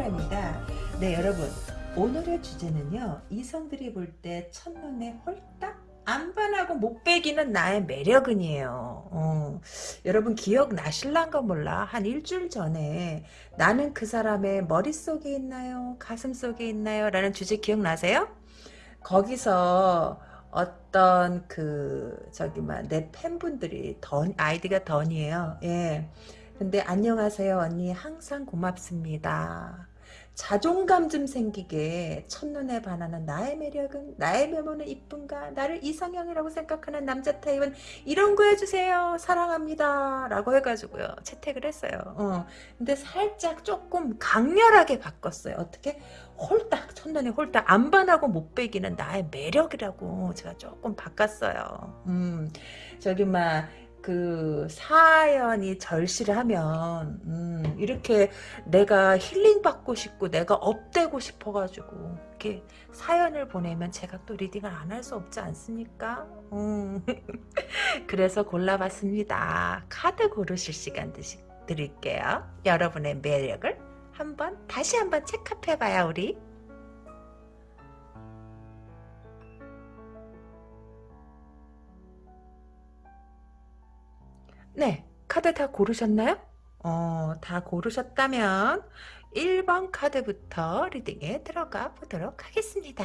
핀타랍니다. 네 여러분 오늘의 주제는요 이성들이 볼 때 첫눈에 홀딱 안 반하고 못 빼기는 나의 매력은이에요. 어, 여러분 기억나실란가 몰라. 한 일주일 전에 나는 그 사람의 머릿속에 있나요? 가슴속에 있나요? 라는 주제 기억나세요? 거기서 어떤 그 저기 막내 팬분들이 던 아이디가 던이에요. 예. 근데 안녕하세요 언니 항상 고맙습니다. 자존감 좀 생기게 첫눈에 반하는 나의 매력은 나의 외모는 이쁜가 나를 이상형이라고 생각하는 남자 타입은 이런 거 해주세요 사랑합니다 라고 해가지고요 채택을 했어요. 어. 근데 살짝 조금 강렬하게 바꿨어요. 어떻게? 홀딱 첫눈에 홀딱 안 반하고 못 빼기는 나의 매력이라고 제가 조금 바꿨어요. 음. 저기 막 그 사연이 절실하면 음, 이렇게 내가 힐링 받고 싶고 내가 업되고 싶어가지고 이렇게 사연을 보내면 제가 또 리딩을 안 할 수 없지 않습니까? 음. 그래서 골라봤습니다. 카드 고르실 시간 드릴게요. 여러분의 매력을 한번 다시 한번 체크해봐요 우리. 네, 카드 다 고르셨나요? 어, 다 고르셨다면 1번 카드부터 리딩에 들어가 보도록 하겠습니다.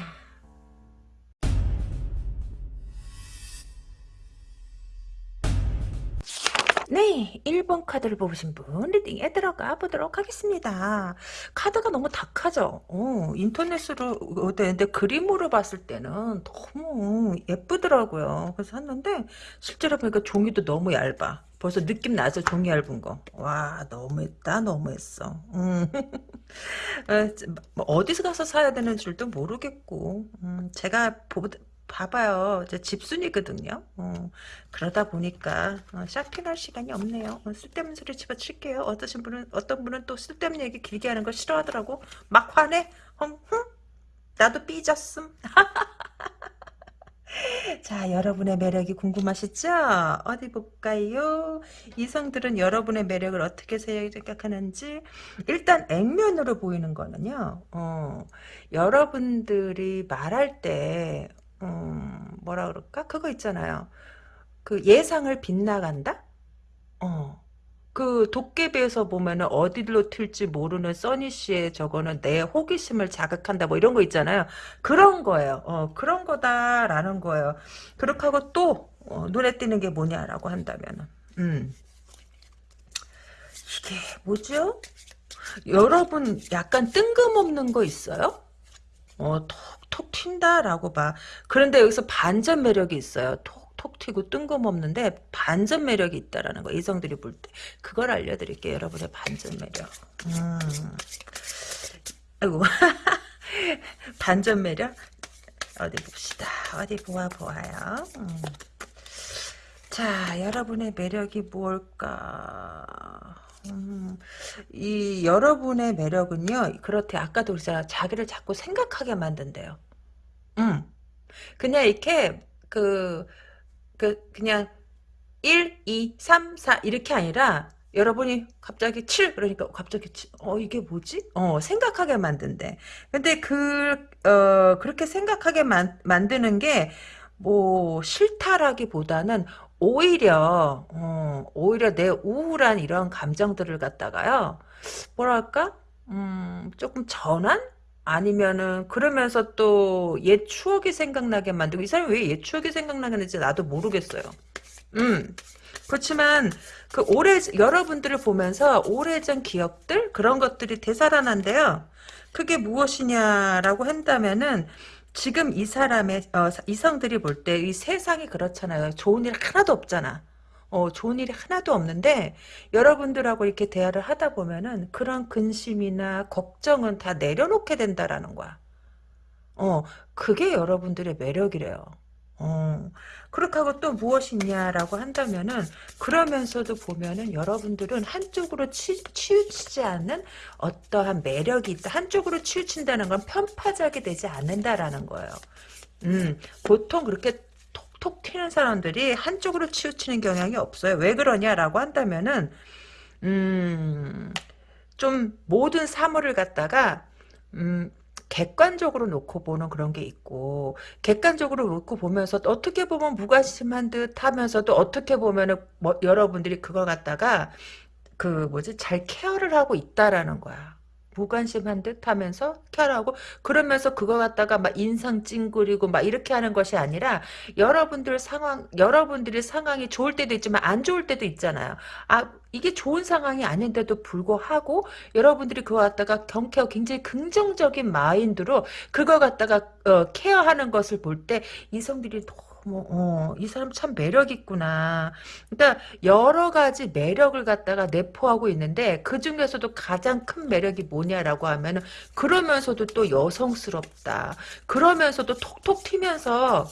네, 1번 카드를 보신 분 리딩에 들어가 보도록 하겠습니다. 카드가 너무 다크하죠? 어, 인터넷으로 근데 그림으로 봤을 때는 너무 예쁘더라고요. 그래서 샀는데 실제로 보니까 종이도 너무 얇아. 벌써 느낌 나죠? 종이 얇은 거. 와 너무했다 너무했어. 음. 어, 뭐 어디서 가서 사야 되는 줄도 모르겠고 음, 제가 보, 봐봐요. 제 집순이거든요. 어, 그러다 보니까 어, 쇼핑할 시간이 없네요. 어, 쓸데없는 소리 집어칠게요. 어떠신 분은 어떤 분은 또 쓸데없는 얘기 길게 하는 거 싫어하더라고. 막 화내. 헝, 흥? 나도 삐졌음. 자, 여러분의 매력이 궁금하시죠? 어디 볼까요? 이성들은 여러분의 매력을 어떻게 생각하는지 일단 액면으로 보이는 거는요. 어, 여러분들이 말할 때 음, 뭐라 그럴까? 그거 있잖아요. 그 예상을 빗나간다? 어. 그 도깨비에서 보면은 어디로 튈지 모르는 써니 씨의 저거는 내 호기심을 자극한다 뭐 이런 거 있잖아요. 그런 거예요. 어, 그런 거다라는 거예요. 그렇게 하고 또 어, 눈에 띄는 게 뭐냐라고 한다면은 음. 이게 뭐죠? 여러분 약간 뜬금없는 거 있어요? 어, 톡 톡 튄다라고 봐. 그런데 여기서 반전 매력이 있어요. 톡 톡 튀고 뜬금없는데 반전 매력이 있다라는 거. 이성들이 볼 때. 그걸 알려드릴게요. 여러분의 반전 매력. 음. 아이고. 반전 매력? 어디 봅시다. 어디 보아 보아요. 음. 자, 여러분의 매력이 뭘까? 음, 이 여러분의 매력은요. 그렇대 아까도 그랬잖아. 자기를 자꾸 생각하게 만든대요. 음. 그냥 이렇게 그, 그 그냥 1, 2, 3, 4 이렇게 아니라 여러분이 갑자기 7 그러니까 갑자기 7, 어 이게 뭐지? 어 생각하게 만든대. 근데 그 어 그렇게 생각하게 만, 만드는 게 뭐 싫다라기보다는 오히려 어, 오히려 내 우울한 이런 감정들을 갖다가요 뭐랄까 음, 조금 전환 아니면은 그러면서 또 옛 추억이 생각나게 만들고 이 사람이 왜 옛 추억이 생각나는지 나도 모르겠어요. 음 그렇지만 그 오래 여러분들을 보면서 오래전 기억들 그런 것들이 되살아난데요. 그게 무엇이냐라고 한다면은 지금 이 사람의 어, 이성들이 볼 때 이 세상이 그렇잖아요. 좋은 일 하나도 없잖아. 어, 좋은 일이 하나도 없는데 여러분들하고 이렇게 대화를 하다 보면은 그런 근심이나 걱정은 다 내려놓게 된다라는 거야. 어, 그게 여러분들의 매력이래요. 어, 그렇게 하고 또 무엇이냐라고 한다면은 그러면서도 보면은 여러분들은 한쪽으로 치, 치우치지 않는 어떠한 매력이 있다. 한쪽으로 치우친다는 건 편파적이 되지 않는다라는 거예요. 음, 보통 그렇게 톡톡 튀는 사람들이 한쪽으로 치우치는 경향이 없어요. 왜 그러냐라고 한다면은 음, 좀 모든 사물을 갖다가 음, 객관적으로 놓고 보는 그런 게 있고 객관적으로 놓고 보면서 어떻게 보면 무관심한 듯 하면서도 어떻게 보면은 뭐, 여러분들이 그걸 갖다가 그 뭐지 잘 케어를 하고 있다라는 거야. 무관심한 듯 하면서 케어하고 그러면서 그거 갖다가 막 인상 찡그리고 막 이렇게 하는 것이 아니라 여러분들 상황 여러분들의 상황이 좋을 때도 있지만 안 좋을 때도 있잖아요. 아 이게 좋은 상황이 아닌데도 불구하고 여러분들이 그거 갖다가 경쾌하고 굉장히 긍정적인 마인드로 그거 갖다가 어, 케어하는 것을 볼 때 이성들이 너무 어, 이 사람 참 매력 있구나. 그러니까 여러 가지 매력을 갖다가 내포하고 있는데 그 중에서도 가장 큰 매력이 뭐냐라고 하면은 그러면서도 또 여성스럽다. 그러면서도 톡톡 튀면서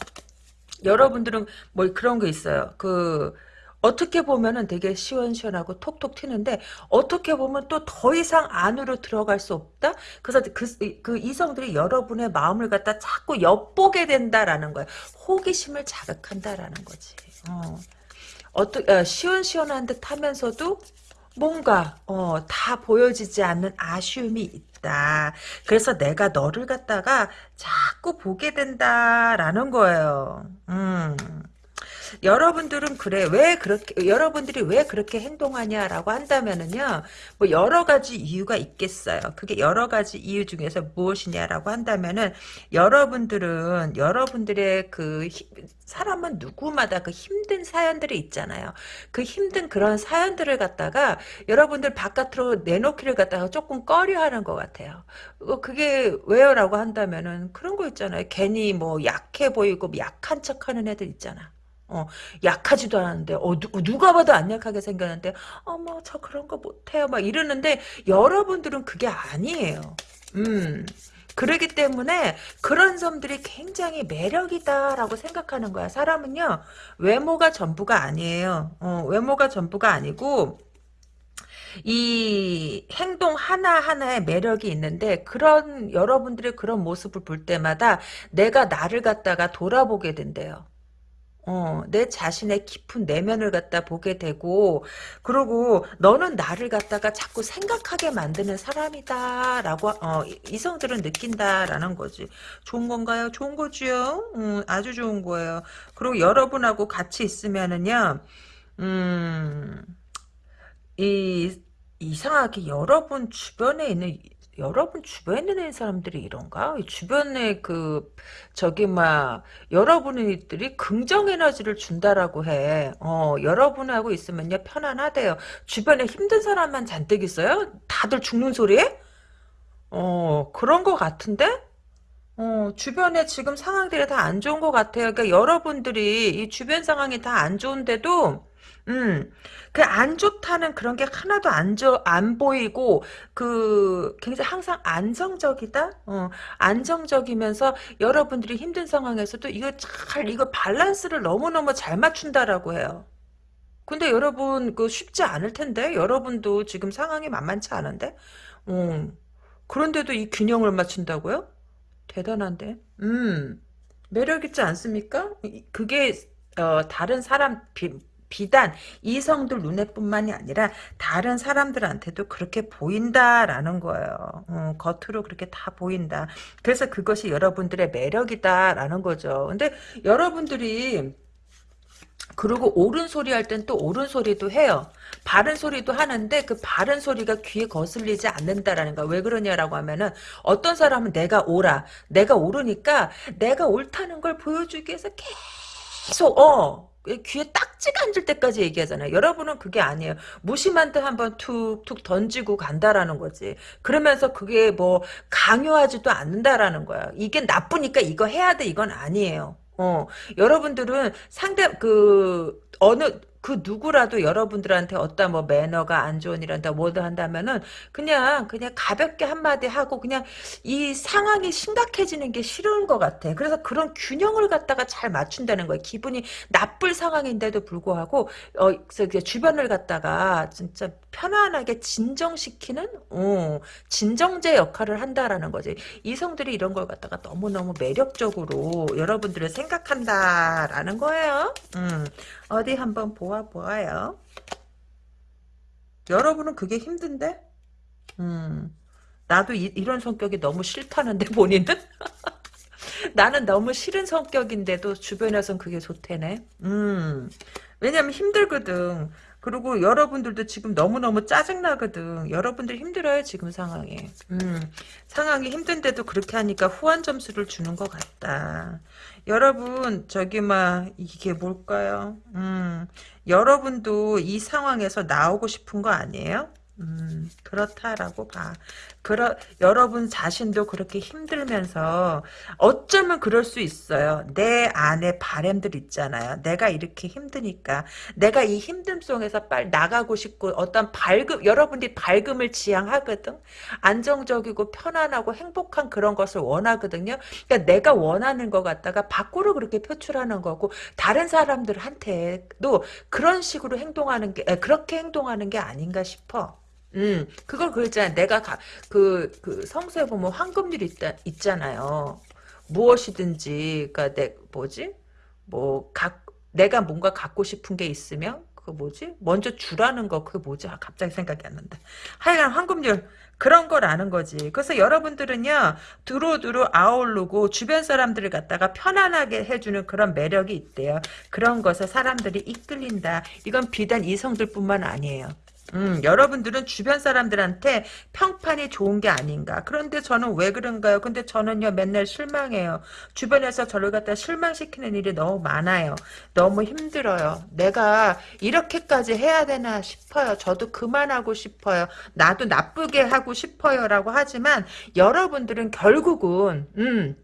여러분들은 뭐 그런 거 있어요. 그 어떻게 보면은 되게 시원시원하고 톡톡 튀는데 어떻게 보면 또 더 이상 안으로 들어갈 수 없다. 그래서 그, 그 이성들이 여러분의 마음을 갖다 자꾸 엿보게 된다라는 거예요. 호기심을 자극한다라는 거지. 어. 어떠, 어, 시원시원한 듯 하면서도 뭔가 어, 다 보여지지 않는 아쉬움이 있다. 그래서 내가 너를 갖다가 자꾸 보게 된다라는 거예요. 음. 여러분들은 그래 왜 그렇게 여러분들이 왜 그렇게 행동하냐라고 한다면은요 뭐 여러 가지 이유가 있겠어요. 그게 여러 가지 이유 중에서 무엇이냐라고 한다면은 여러분들은 여러분들의 그 히, 사람은 누구마다 그 힘든 사연들이 있잖아요. 그 힘든 그런 사연들을 갖다가 여러분들 바깥으로 내놓기를 갖다가 조금 꺼려하는 것 같아요. 어, 그게 왜요라고 한다면은 그런 거 있잖아요. 괜히 뭐 약해 보이고 약한 척하는 애들 있잖아 어, 약하지도 않은데, 어, 누, 가 봐도 안 약하게 생겼는데, 어머, 저 그런 거 못해요. 막 이러는데, 여러분들은 그게 아니에요. 음. 그러기 때문에 그런 점들이 굉장히 매력이다라고 생각하는 거야. 사람은요, 외모가 전부가 아니에요. 어, 외모가 전부가 아니고, 이 행동 하나하나에 매력이 있는데 그런 여러분들의 그런 모습을 볼 때마다 내가 나를 갖다가 돌아보게 된대요. 어, 내 자신의 깊은 내면을 갖다 보게 되고, 그리고 너는 나를 갖다가 자꾸 생각하게 만드는 사람이다라고, 어, 이성들은 느낀다라는 거지. 좋은 건가요? 좋은 거지요? 음, 아주 좋은 거예요. 그리고 여러분하고 같이 있으면은요, 음, 이, 이상하게 여러분 주변에 있는 여러분 주변에 있는 사람들이 이런가? 주변에 그 저기 막 여러분들이 긍정 에너지를 준다라고 해. 어, 여러분하고 있으면요 편안하대요. 주변에 힘든 사람만 잔뜩 있어요? 다들 죽는 소리에? 어, 그런 것 같은데? 어, 주변에 지금 상황들이 다 안 좋은 것 같아요. 그러니까 여러분들이 이 주변 상황이 다 안 좋은데도 음, 그 안 좋다는 그런 게 하나도 안, 저, 안 보이고, 그, 굉장히 항상 안정적이다? 어, 안정적이면서 여러분들이 힘든 상황에서도 이거 잘, 이거 밸런스를 너무너무 잘 맞춘다라고 해요. 근데 여러분, 그 쉽지 않을 텐데? 여러분도 지금 상황이 만만치 않은데? 어, 그런데도 이 균형을 맞춘다고요? 대단한데? 음, 매력있지 않습니까? 그게, 어, 다른 사람, 비 단 이성들 눈에뿐만이 아니라 다른 사람들한테도 그렇게 보인다라는 거예요. 어, 겉으로 그렇게 다 보인다. 그래서 그것이 여러분들의 매력이다라는 거죠. 근데 여러분들이 그리고 옳은 소리 할 땐 또 옳은 소리도 해요. 바른 소리도 하는데 그 바른 소리가 귀에 거슬리지 않는다라는 거. 왜 그러냐라고 하면은 어떤 사람은 내가 옳아. 내가 옳으니까 내가 옳다는 걸 보여주기 위해서 계속 어 귀에 딱지가 앉을 때까지 얘기하잖아요. 여러분은 그게 아니에요. 무심한 듯 한번 툭툭 던지고 간다라는 거지. 그러면서 그게 뭐 강요하지도 않는다라는 거야. 이게 나쁘니까 이거 해야 돼 이건 아니에요. 어, 여러분들은 상대 그 어느 그 누구라도 여러분들한테 어떤 뭐 매너가 안 좋은 일한다 뭐든 한다면은 그냥 그냥 가볍게 한마디 하고 그냥 이 상황이 심각해지는 게 싫은 것 같아. 그래서 그런 균형을 갖다가 잘 맞춘다는 거예요. 기분이 나쁠 상황인데도 불구하고 어 주변을 갖다가 진짜 편안하게 진정시키는 어, 진정제 역할을 한다라는 거지. 이성들이 이런 걸 갖다가 너무너무 매력적으로 여러분들을 생각한다라는 거예요. 음. 어디 한번 보아 보아요. 여러분은 그게 힘든데? 음. 나도 이, 런 성격이 너무 싫다는데 본인은? 나는 너무 싫은 성격인데도 주변에선 그게 좋대네. 음. 왜냐면 힘들거든. 그리고 여러분들도 지금 너무너무 짜증나거든. 여러분들 힘들어요, 지금 상황이. 음, 상황이 힘든데도 그렇게 하니까 후한 점수를 주는 것 같다. 여러분, 저기, 막, 이게 뭘까요? 음, 여러분도 이 상황에서 나오고 싶은 거 아니에요? 음, 그렇다라고 봐. 그러, 여러분 자신도 그렇게 힘들면서 어쩌면 그럴 수 있어요. 내 안에 바램들 있잖아요. 내가 이렇게 힘드니까 내가 이 힘듦 속에서 빨리 나가고 싶고 어떤 밝음 여러분들이 밝음을 지향하거든. 안정적이고 편안하고 행복한 그런 것을 원하거든요. 그러니까 내가 원하는 것 같다가 밖으로 그렇게 표출하는 거고 다른 사람들한테도 그런 식으로 행동하는 게 그렇게 행동하는 게 아닌가 싶어. 음, 그걸 그랬잖아. 내가 가, 그, 그 성서에 보면 황금률이 있다, 있잖아요. 무엇이든지, 그니까 내, 뭐지? 뭐, 각, 내가 뭔가 갖고 싶은 게 있으면, 그 뭐지? 먼저 주라는 거, 그게 뭐지? 아, 갑자기 생각이 안 난다. 하여간 황금률, 그런 걸 아는 거지. 그래서 여러분들은요, 두루두루 아우르고 주변 사람들을 갖다가 편안하게 해주는 그런 매력이 있대요. 그런 것에 사람들이 이끌린다. 이건 비단 이성들 뿐만 아니에요. 음, 여러분들은 주변 사람들한테 평판이 좋은 게 아닌가. 그런데 저는 왜 그런가요? 근데 저는요, 맨날 실망해요. 주변에서 저를 갖다 실망시키는 일이 너무 많아요. 너무 힘들어요. 내가 이렇게까지 해야 되나 싶어요. 저도 그만하고 싶어요. 나도 나쁘게 하고 싶어요. 라고 하지만, 여러분들은 결국은, 음,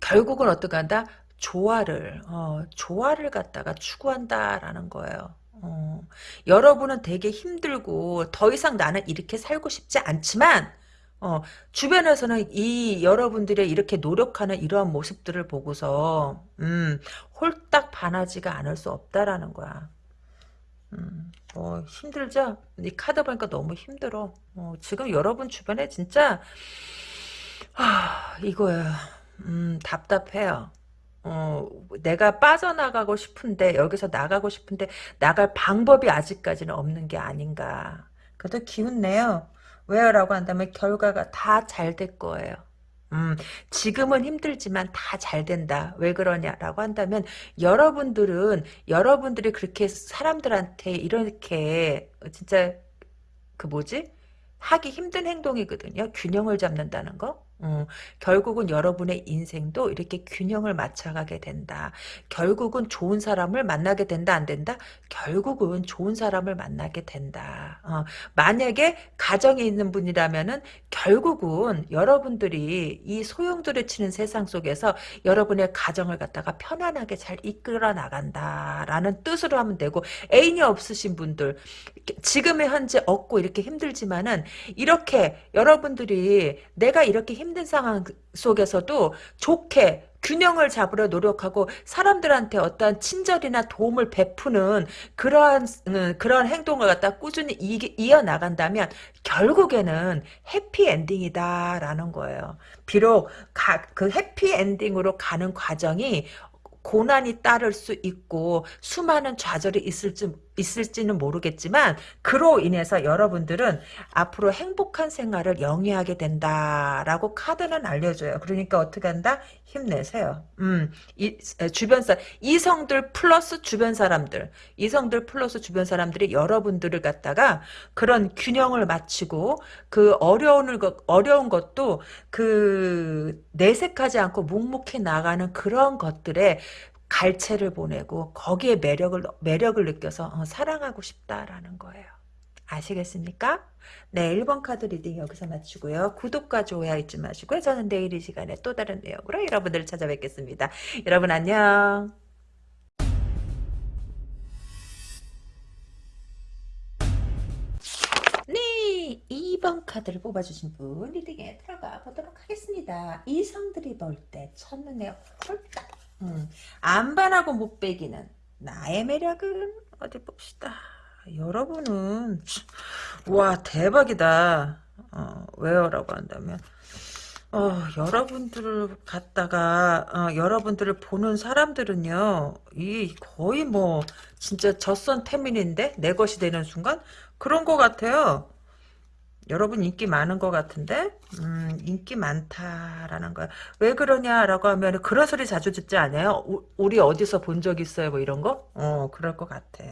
결국은 어떻게 한다? 조화를, 어, 조화를 갖다가 추구한다라는 거예요. 어, 여러분은 되게 힘들고 더 이상 나는 이렇게 살고 싶지 않지만 어, 주변에서는 이 여러분들의 이렇게 노력하는 이러한 모습들을 보고서 음, 홀딱 반하지가 않을 수 없다라는 거야. 음, 어, 힘들죠? 이 카드 보니까 너무 힘들어. 어, 지금 여러분 주변에 진짜 하, 이거야. 음, 답답해요. 어, 내가 빠져나가고 싶은데 여기서 나가고 싶은데 나갈 방법이 아직까지는 없는 게 아닌가. 그래도 기운 내요. 왜요? 라고 한다면 결과가 다 잘 될 거예요. 음, 지금은 힘들지만 다 잘 된다. 왜 그러냐라고 한다면 여러분들은 여러분들이 그렇게 사람들한테 이렇게 진짜 그 뭐지? 하기 힘든 행동이거든요. 균형을 잡는다는 거. 어, 결국은 여러분의 인생도 이렇게 균형을 맞춰가게 된다. 결국은 좋은 사람을 만나게 된다, 안 된다? 결국은 좋은 사람을 만나게 된다. 어, 만약에 가정에 있는 분이라면은 결국은 여러분들이 이 소용돌이 치는 세상 속에서 여러분의 가정을 갖다가 편안하게 잘 이끌어 나간다라는 뜻으로 하면 되고 애인이 없으신 분들 지금의 현재 없고 이렇게 힘들지만은 이렇게 여러분들이 내가 이렇게 힘 힘든 상황 속에서도 좋게 균형을 잡으려 노력하고 사람들한테 어떤 친절이나 도움을 베푸는 그러한 음, 그런 행동을 갖다 꾸준히 이, 어 나간다면 결국에는 해피 엔딩이다라는 거예요. 비록 가, 그 해피 엔딩으로 가는 과정이 고난이 따를 수 있고 수많은 좌절이 있을지 있을지는 모르겠지만 그로 인해서 여러분들은 앞으로 행복한 생활을 영위하게 된다라고 카드는 알려줘요. 그러니까 어떻게 한다? 힘내세요. 음, 이, 주변 사 이성들 플러스 주변 사람들, 이성들 플러스 주변 사람들이 여러분들을 갖다가 그런 균형을 맞추고 그 어려운 것 어려운 것도 그 내색하지 않고 묵묵히 나가는 그런 것들에 갈채를 보내고 거기에 매력을 매력을 느껴서 어, 사랑하고 싶다라는 거예요. 아시겠습니까? 네, 1번 카드 reading 여기서 마치고요. 구독과 좋아요 잊지 마시고요. 저는 내일 이 시간에 또 다른 내용으로 여러분들을 찾아뵙겠습니다. 여러분 안녕. 네, 2번 카드를 뽑아주신 분 리딩에 들어가 보도록 하겠습니다. 이성들이 볼 때 첫눈에 홀딱 음, 안 반하고 못 빼기는 나의 매력은 어디 봅시다. 여러분은 와 대박이다. 어, 왜요라고 한다면 어, 여러분들을 갖다가 어, 여러분들을 보는 사람들은요 이 거의 뭐 진짜 젖선 태민인데 내 것이 되는 순간 그런 것 같아요. 여러분 인기 많은 것 같은데 음, 인기 많다라는 거야. 왜 그러냐라고 하면 그런 소리 자주 듣지 않아요? 우, 우리 어디서 본 적 있어요? 뭐 이런 거? 어 그럴 것 같아.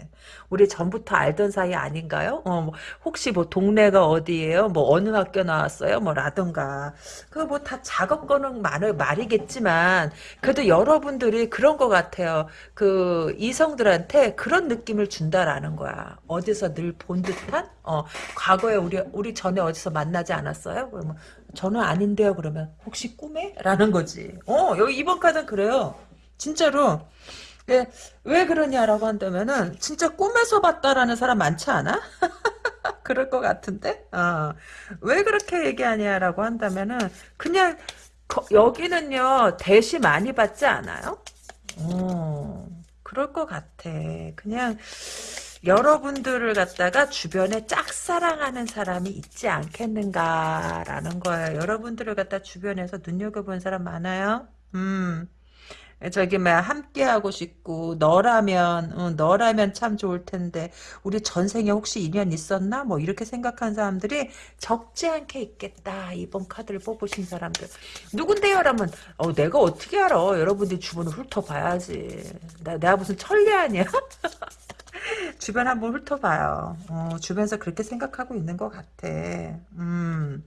우리 전부터 알던 사이 아닌가요? 어 뭐, 혹시 뭐 동네가 어디예요? 뭐 어느 학교 나왔어요? 뭐 라던가 그거 뭐다 작업 거는 말, 말이겠지만 그래도 여러분들이 그런 것 같아요. 그 이성들한테 그런 느낌을 준다라는 거야. 어디서 늘 본 듯한? 어 과거에 우리 우리 전에 어디서 만나지 않았어요? 그러면 저는 아닌데요. 그러면 혹시 꿈에? 라는 거지. 어 여기 이번 카드는 그래요. 진짜로. 네, 왜 그러냐라고 한다면은 진짜 꿈에서 봤다라는 사람 많지 않아? 그럴 것 같은데? 어. 왜 그렇게 얘기하냐라고 한다면은 그냥 거, 여기는요 대시 많이 받지 않아요? 어, 그럴 것 같아. 그냥 여러분들을 갖다가 주변에 짝사랑하는 사람이 있지 않겠는가라는 거예요. 여러분들을 갖다 주변에서 눈여겨본 사람 많아요? 음. 저기 막 함께 하고 싶고 너라면 어, 너라면 참 좋을 텐데 우리 전생에 혹시 인연 있었나? 뭐 이렇게 생각한 사람들이 적지 않게 있겠다. 이번 카드를 뽑으신 사람들. 누군데요라면 어 내가 어떻게 알아? 여러분들이 주변을 훑어봐야지. 나, 내가 무슨 천리 아니야 주변 한번 훑어봐요 어, 주변에서 그렇게 생각하고 있는 것 같아 음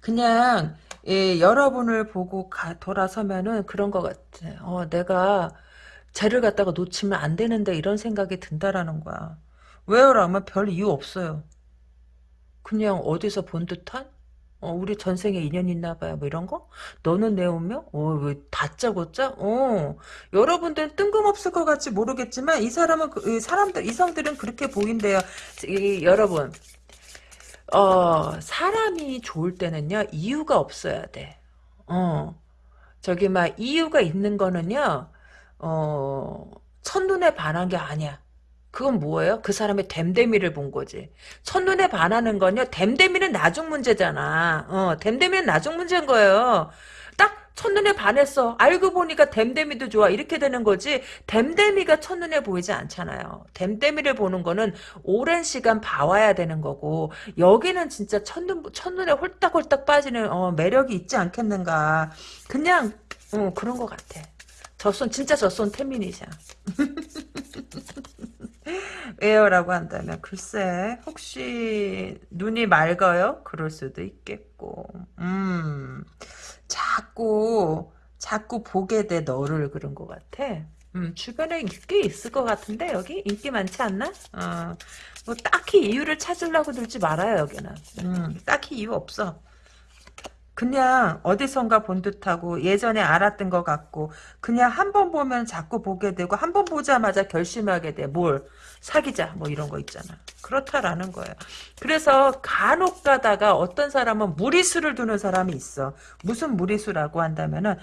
그냥 예, 여러분을 보고 가, 돌아서면은 그런 것 같아. 어, 내가 쟤를 갖다가 놓치면 안 되는데 이런 생각이 든다라는 거야. 왜요 라면 별 이유 없어요. 그냥 어디서 본 듯한? 어, 우리 전생에 인연 있나 봐요. 뭐 이런 거? 너는 내 운명? 어, 왜 다짜고짜? 어. 여러분들은 뜬금없을 것 같지 모르겠지만 이 사람은 그, 이 사람들 이성들은 그렇게 보인대요. 이, 여러분 어, 사람이 좋을 때는요, 이유가 없어야 돼. 어, 저기, 막, 이유가 있는 거는요, 어, 첫눈에 반한 게 아니야. 그건 뭐예요? 그 사람의 댐데미를 본 거지. 첫눈에 반하는 건요, 댐데미는 나중 문제잖아. 어, 댐데미는 나중 문제인 거예요. 첫눈에 반했어. 알고 보니까 댐데미도 좋아. 이렇게 되는 거지. 댐데미가 첫눈에 보이지 않잖아요. 댐데미를 보는 거는 오랜 시간 봐와야 되는 거고 여기는 진짜 첫눈, 첫눈에 홀딱홀딱 빠지는 어, 매력이 있지 않겠는가. 그냥 어, 그런 것 같아. 저손 진짜 저 손 태민이샤. 왜요 라고 한다면 글쎄 혹시 눈이 맑아요? 그럴 수도 있겠고 음 자꾸 자꾸 보게 돼 너를 그런 것 같아. 음, 주변에 꽤 있을 것 같은데 여기 인기 많지 않나? 어, 뭐 딱히 이유를 찾으려고 들지 말아요 여기는. 음, 딱히 이유 없어. 그냥 어디선가 본 듯하고 예전에 알았던 것 같고 그냥 한 번 보면 자꾸 보게 되고 한 번 보자마자 결심하게 돼. 뭘 사귀자 뭐 이런 거 있잖아. 그렇다라는 거예요. 그래서 간혹 가다가 어떤 사람은 무리수를 두는 사람이 있어. 무슨 무리수라고 한다면은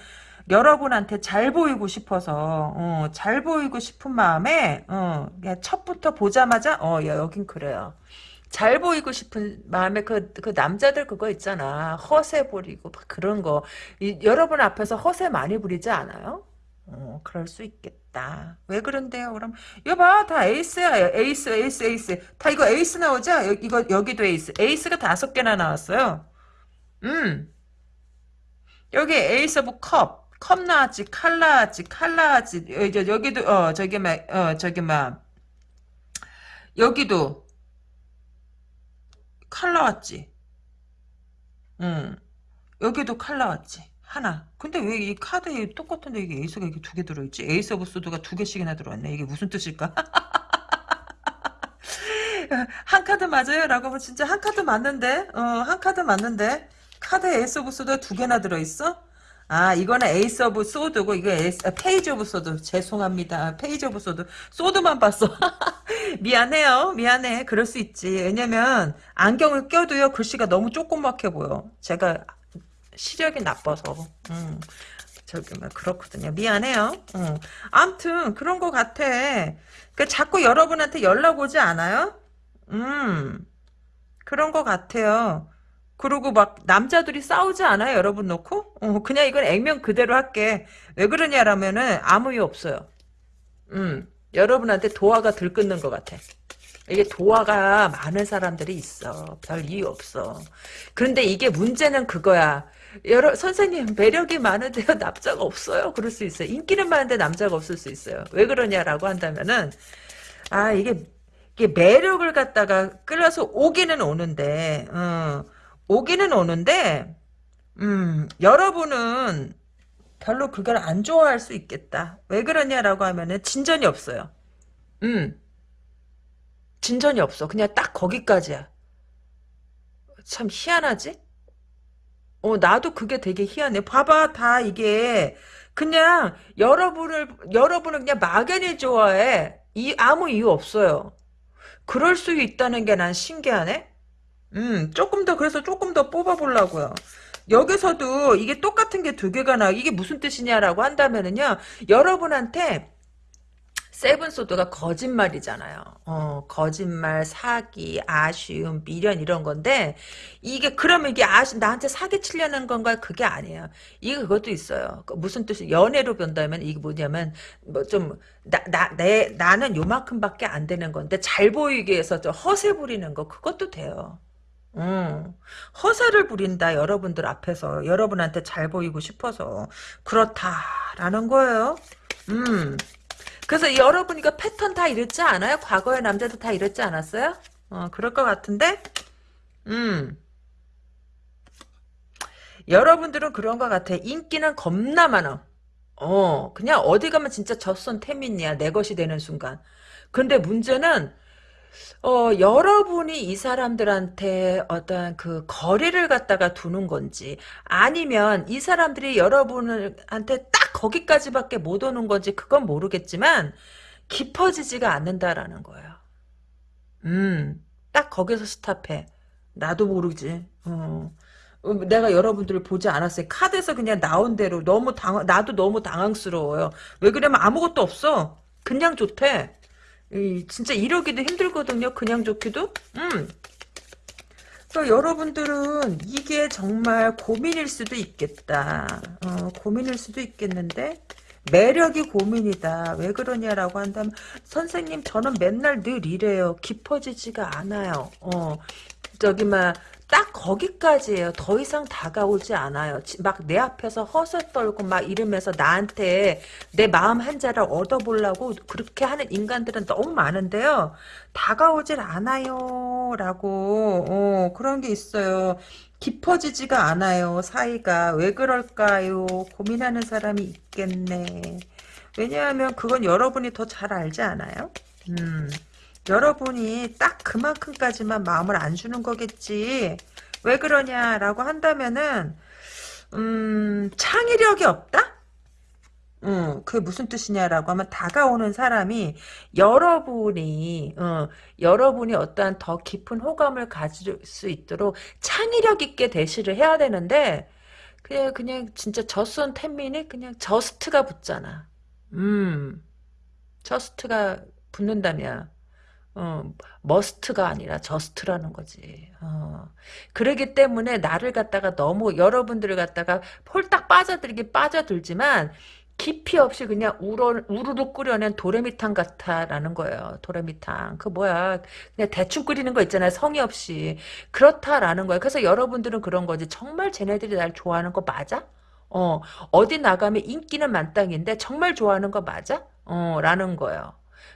여러분한테 잘 보이고 싶어서 어, 잘 보이고 싶은 마음에 어, 첫부터 보자마자 어 여긴 그래요. 잘 보이고 싶은 마음에 그, 그 남자들 그거 있잖아. 허세 부리고 그런 거. 이, 여러분 앞에서 허세 많이 부리지 않아요? 어, 그럴 수 있겠다. 왜 그런데요? 그럼 여봐 다 에이스야. 에이스 에이스 에이스. 다 이거 에이스 나오죠? 여, 이거 여기도 에이스. 에이스가 다섯 개나 나왔어요. 음. 여기 ace of cup. 컵 나왔지. 칼 나왔지. 칼 나왔지. 여기도 어 저기 막어 저기 막 여기도 칼 나왔지. 응. 여기도 칼 나왔지. 하나. 근데 왜 이 카드에 똑같은데 이게 에이스가 이게 두 개 들어있지? ace of sword가 두 개씩이나 들어왔네. 이게 무슨 뜻일까? 한 카드 맞아요? 라고 하면 진짜 한 카드 맞는데? 어, 한 카드 맞는데? 카드에 ace of sword가 두 개나 들어있어? 아, 이거는 ace of sword고, 이거 에이스, 아, page of sword. 죄송합니다. page of sword. sword만 봤어. 미안해요. 미안해. 그럴 수 있지. 왜냐면, 안경을 껴도요, 글씨가 너무 조그맣게 보여. 제가 시력이 나빠서. 음. 저기, 뭐, 그렇거든요. 미안해요. 음. 암튼, 그런 것 같아. 그, 자꾸 여러분한테 연락 오지 않아요? 음. 그런 것 같아요. 그리고 막 남자들이 싸우지 않아요 여러분 놓고 어, 그냥 이건 액면 그대로 할게 왜 그러냐라면은 아무 이유 없어요 음 여러분한테 도화가 들끓는 것 같아 이게 도화가 많은 사람들이 있어. 별 이유 없어. 그런데 이게 문제는 그거야. 여러 선생님 매력이 많은데요 남자가 없어요. 그럴 수 있어요. 인기는 많은데 남자가 없을 수 있어요. 왜 그러냐라고 한다면은 아 이게 이게 매력을 갖다가 끌어서 오기는 오는데 어, 오기는 오는데 음 여러분은 별로 그걸 안 좋아할 수 있겠다. 왜 그러냐라고 하면은 진전이 없어요. 음 진전이 없어. 그냥 딱 거기까지야. 참 희한하지? 어, 나도 그게 되게 희한해. 봐봐, 다 이게, 그냥, 여러분을, 여러분을 그냥 막연히 좋아해. 이, 아무 이유 없어요. 그럴 수 있다는 게 난 신기하네? 음, 조금 더, 그래서 조금 더 뽑아보려고요. 여기서도 이게 똑같은 게 두 개가 나, 이게 무슨 뜻이냐라고 한다면은요, 여러분한테, 세븐소드가 거짓말이잖아요. 어, 거짓말, 사기, 아쉬움, 미련 이런 건데 이게 그러면 이게 아쉬 나한테 사기 치려는 건가 그게 아니에요. 이게 그것도 있어요. 그 무슨 뜻이 연애로 본다면 이게 뭐냐면 뭐 좀 나 나 내 나는 요만큼밖에 안 되는 건데 잘 보이기 위해서 좀 허세 부리는 거 그것도 돼요. 음, 허세를 부린다 여러분들 앞에서 여러분한테 잘 보이고 싶어서 그렇다라는 거예요. 음. 그래서 여러분이가 패턴 다 이랬지 않아요? 과거의 남자도 다 이랬지 않았어요? 어, 그럴 것 같은데? 음. 여러분들은 그런 것 같아. 인기는 겁나 많아. 어, 그냥 어디 가면 진짜 젖선 태민이야. 내 것이 되는 순간. 근데 문제는 어, 여러분이 이 사람들한테 어떤 그 거리를 갖다가 두는 건지 아니면 이 사람들이 여러분한테 딱 거기까지밖에 못 오는 건지 그건 모르겠지만 깊어지지가 않는다라는 거예요. 음, 딱 거기서 스탑해. 나도 모르지. 어. 어, 내가 여러분들을 보지 않았어요. 카드에서 그냥 나온 대로 너무 당 나도 너무 당황스러워요. 왜 그러면 아무것도 없어. 그냥 좋대. 이, 진짜 이러기도 힘들거든요. 그냥 좋기도. 음. 그러니까 여러분들은 이게 정말 고민일 수도 있겠다. 어, 고민일 수도 있겠는데 매력이 고민이다. 왜 그러냐라고 한다면 선생님 저는 맨날 늘 이래요. 깊어지지가 않아요. 어, 저기 막 딱 거기까지예요. 더 이상 다가오지 않아요. 막 내 앞에서 허세 떨고 막 이러면서 나한테 내 마음 한 자를 얻어보려고 그렇게 하는 인간들은 너무 많은데요. 다가오질 않아요. 라고 어, 그런 게 있어요. 깊어지지가 않아요. 사이가. 왜 그럴까요? 고민하는 사람이 있겠네. 왜냐하면 그건 여러분이 더 잘 알지 않아요? 음. 여러분이 딱 그만큼까지만 마음을 안 주는 거겠지. 왜 그러냐라고 한다면은 음, 창의력이 없다? 음, 그게 무슨 뜻이냐라고 하면 다가오는 사람이 여러분이 어, 여러분이 어떠한 더 깊은 호감을 가질 수 있도록 창의력 있게 대시를 해야 되는데 그냥 그냥 진짜 just ten minutes 그냥 just가 붙잖아. 음, just가 붙는다면 어, must가 아니라 just라는 거지. 어. 그러기 때문에 나를 갖다가 너무 여러분들을 갖다가 홀딱 빠져들긴 빠져들지만 깊이 없이 그냥 우러, 우르르 끓여낸 도레미탕 같아라는 거예요. 도레미탕. 그 뭐야. 그냥 대충 끓이는 거 있잖아요. 성의 없이. 그렇다라는 거예요. 그래서 여러분들은 그런 거지. 정말 쟤네들이 날 좋아하는 거 맞아? 어, 어디 나가면 인기는 만땅인데 정말 좋아하는 거 맞아? 어, 라는 거예요.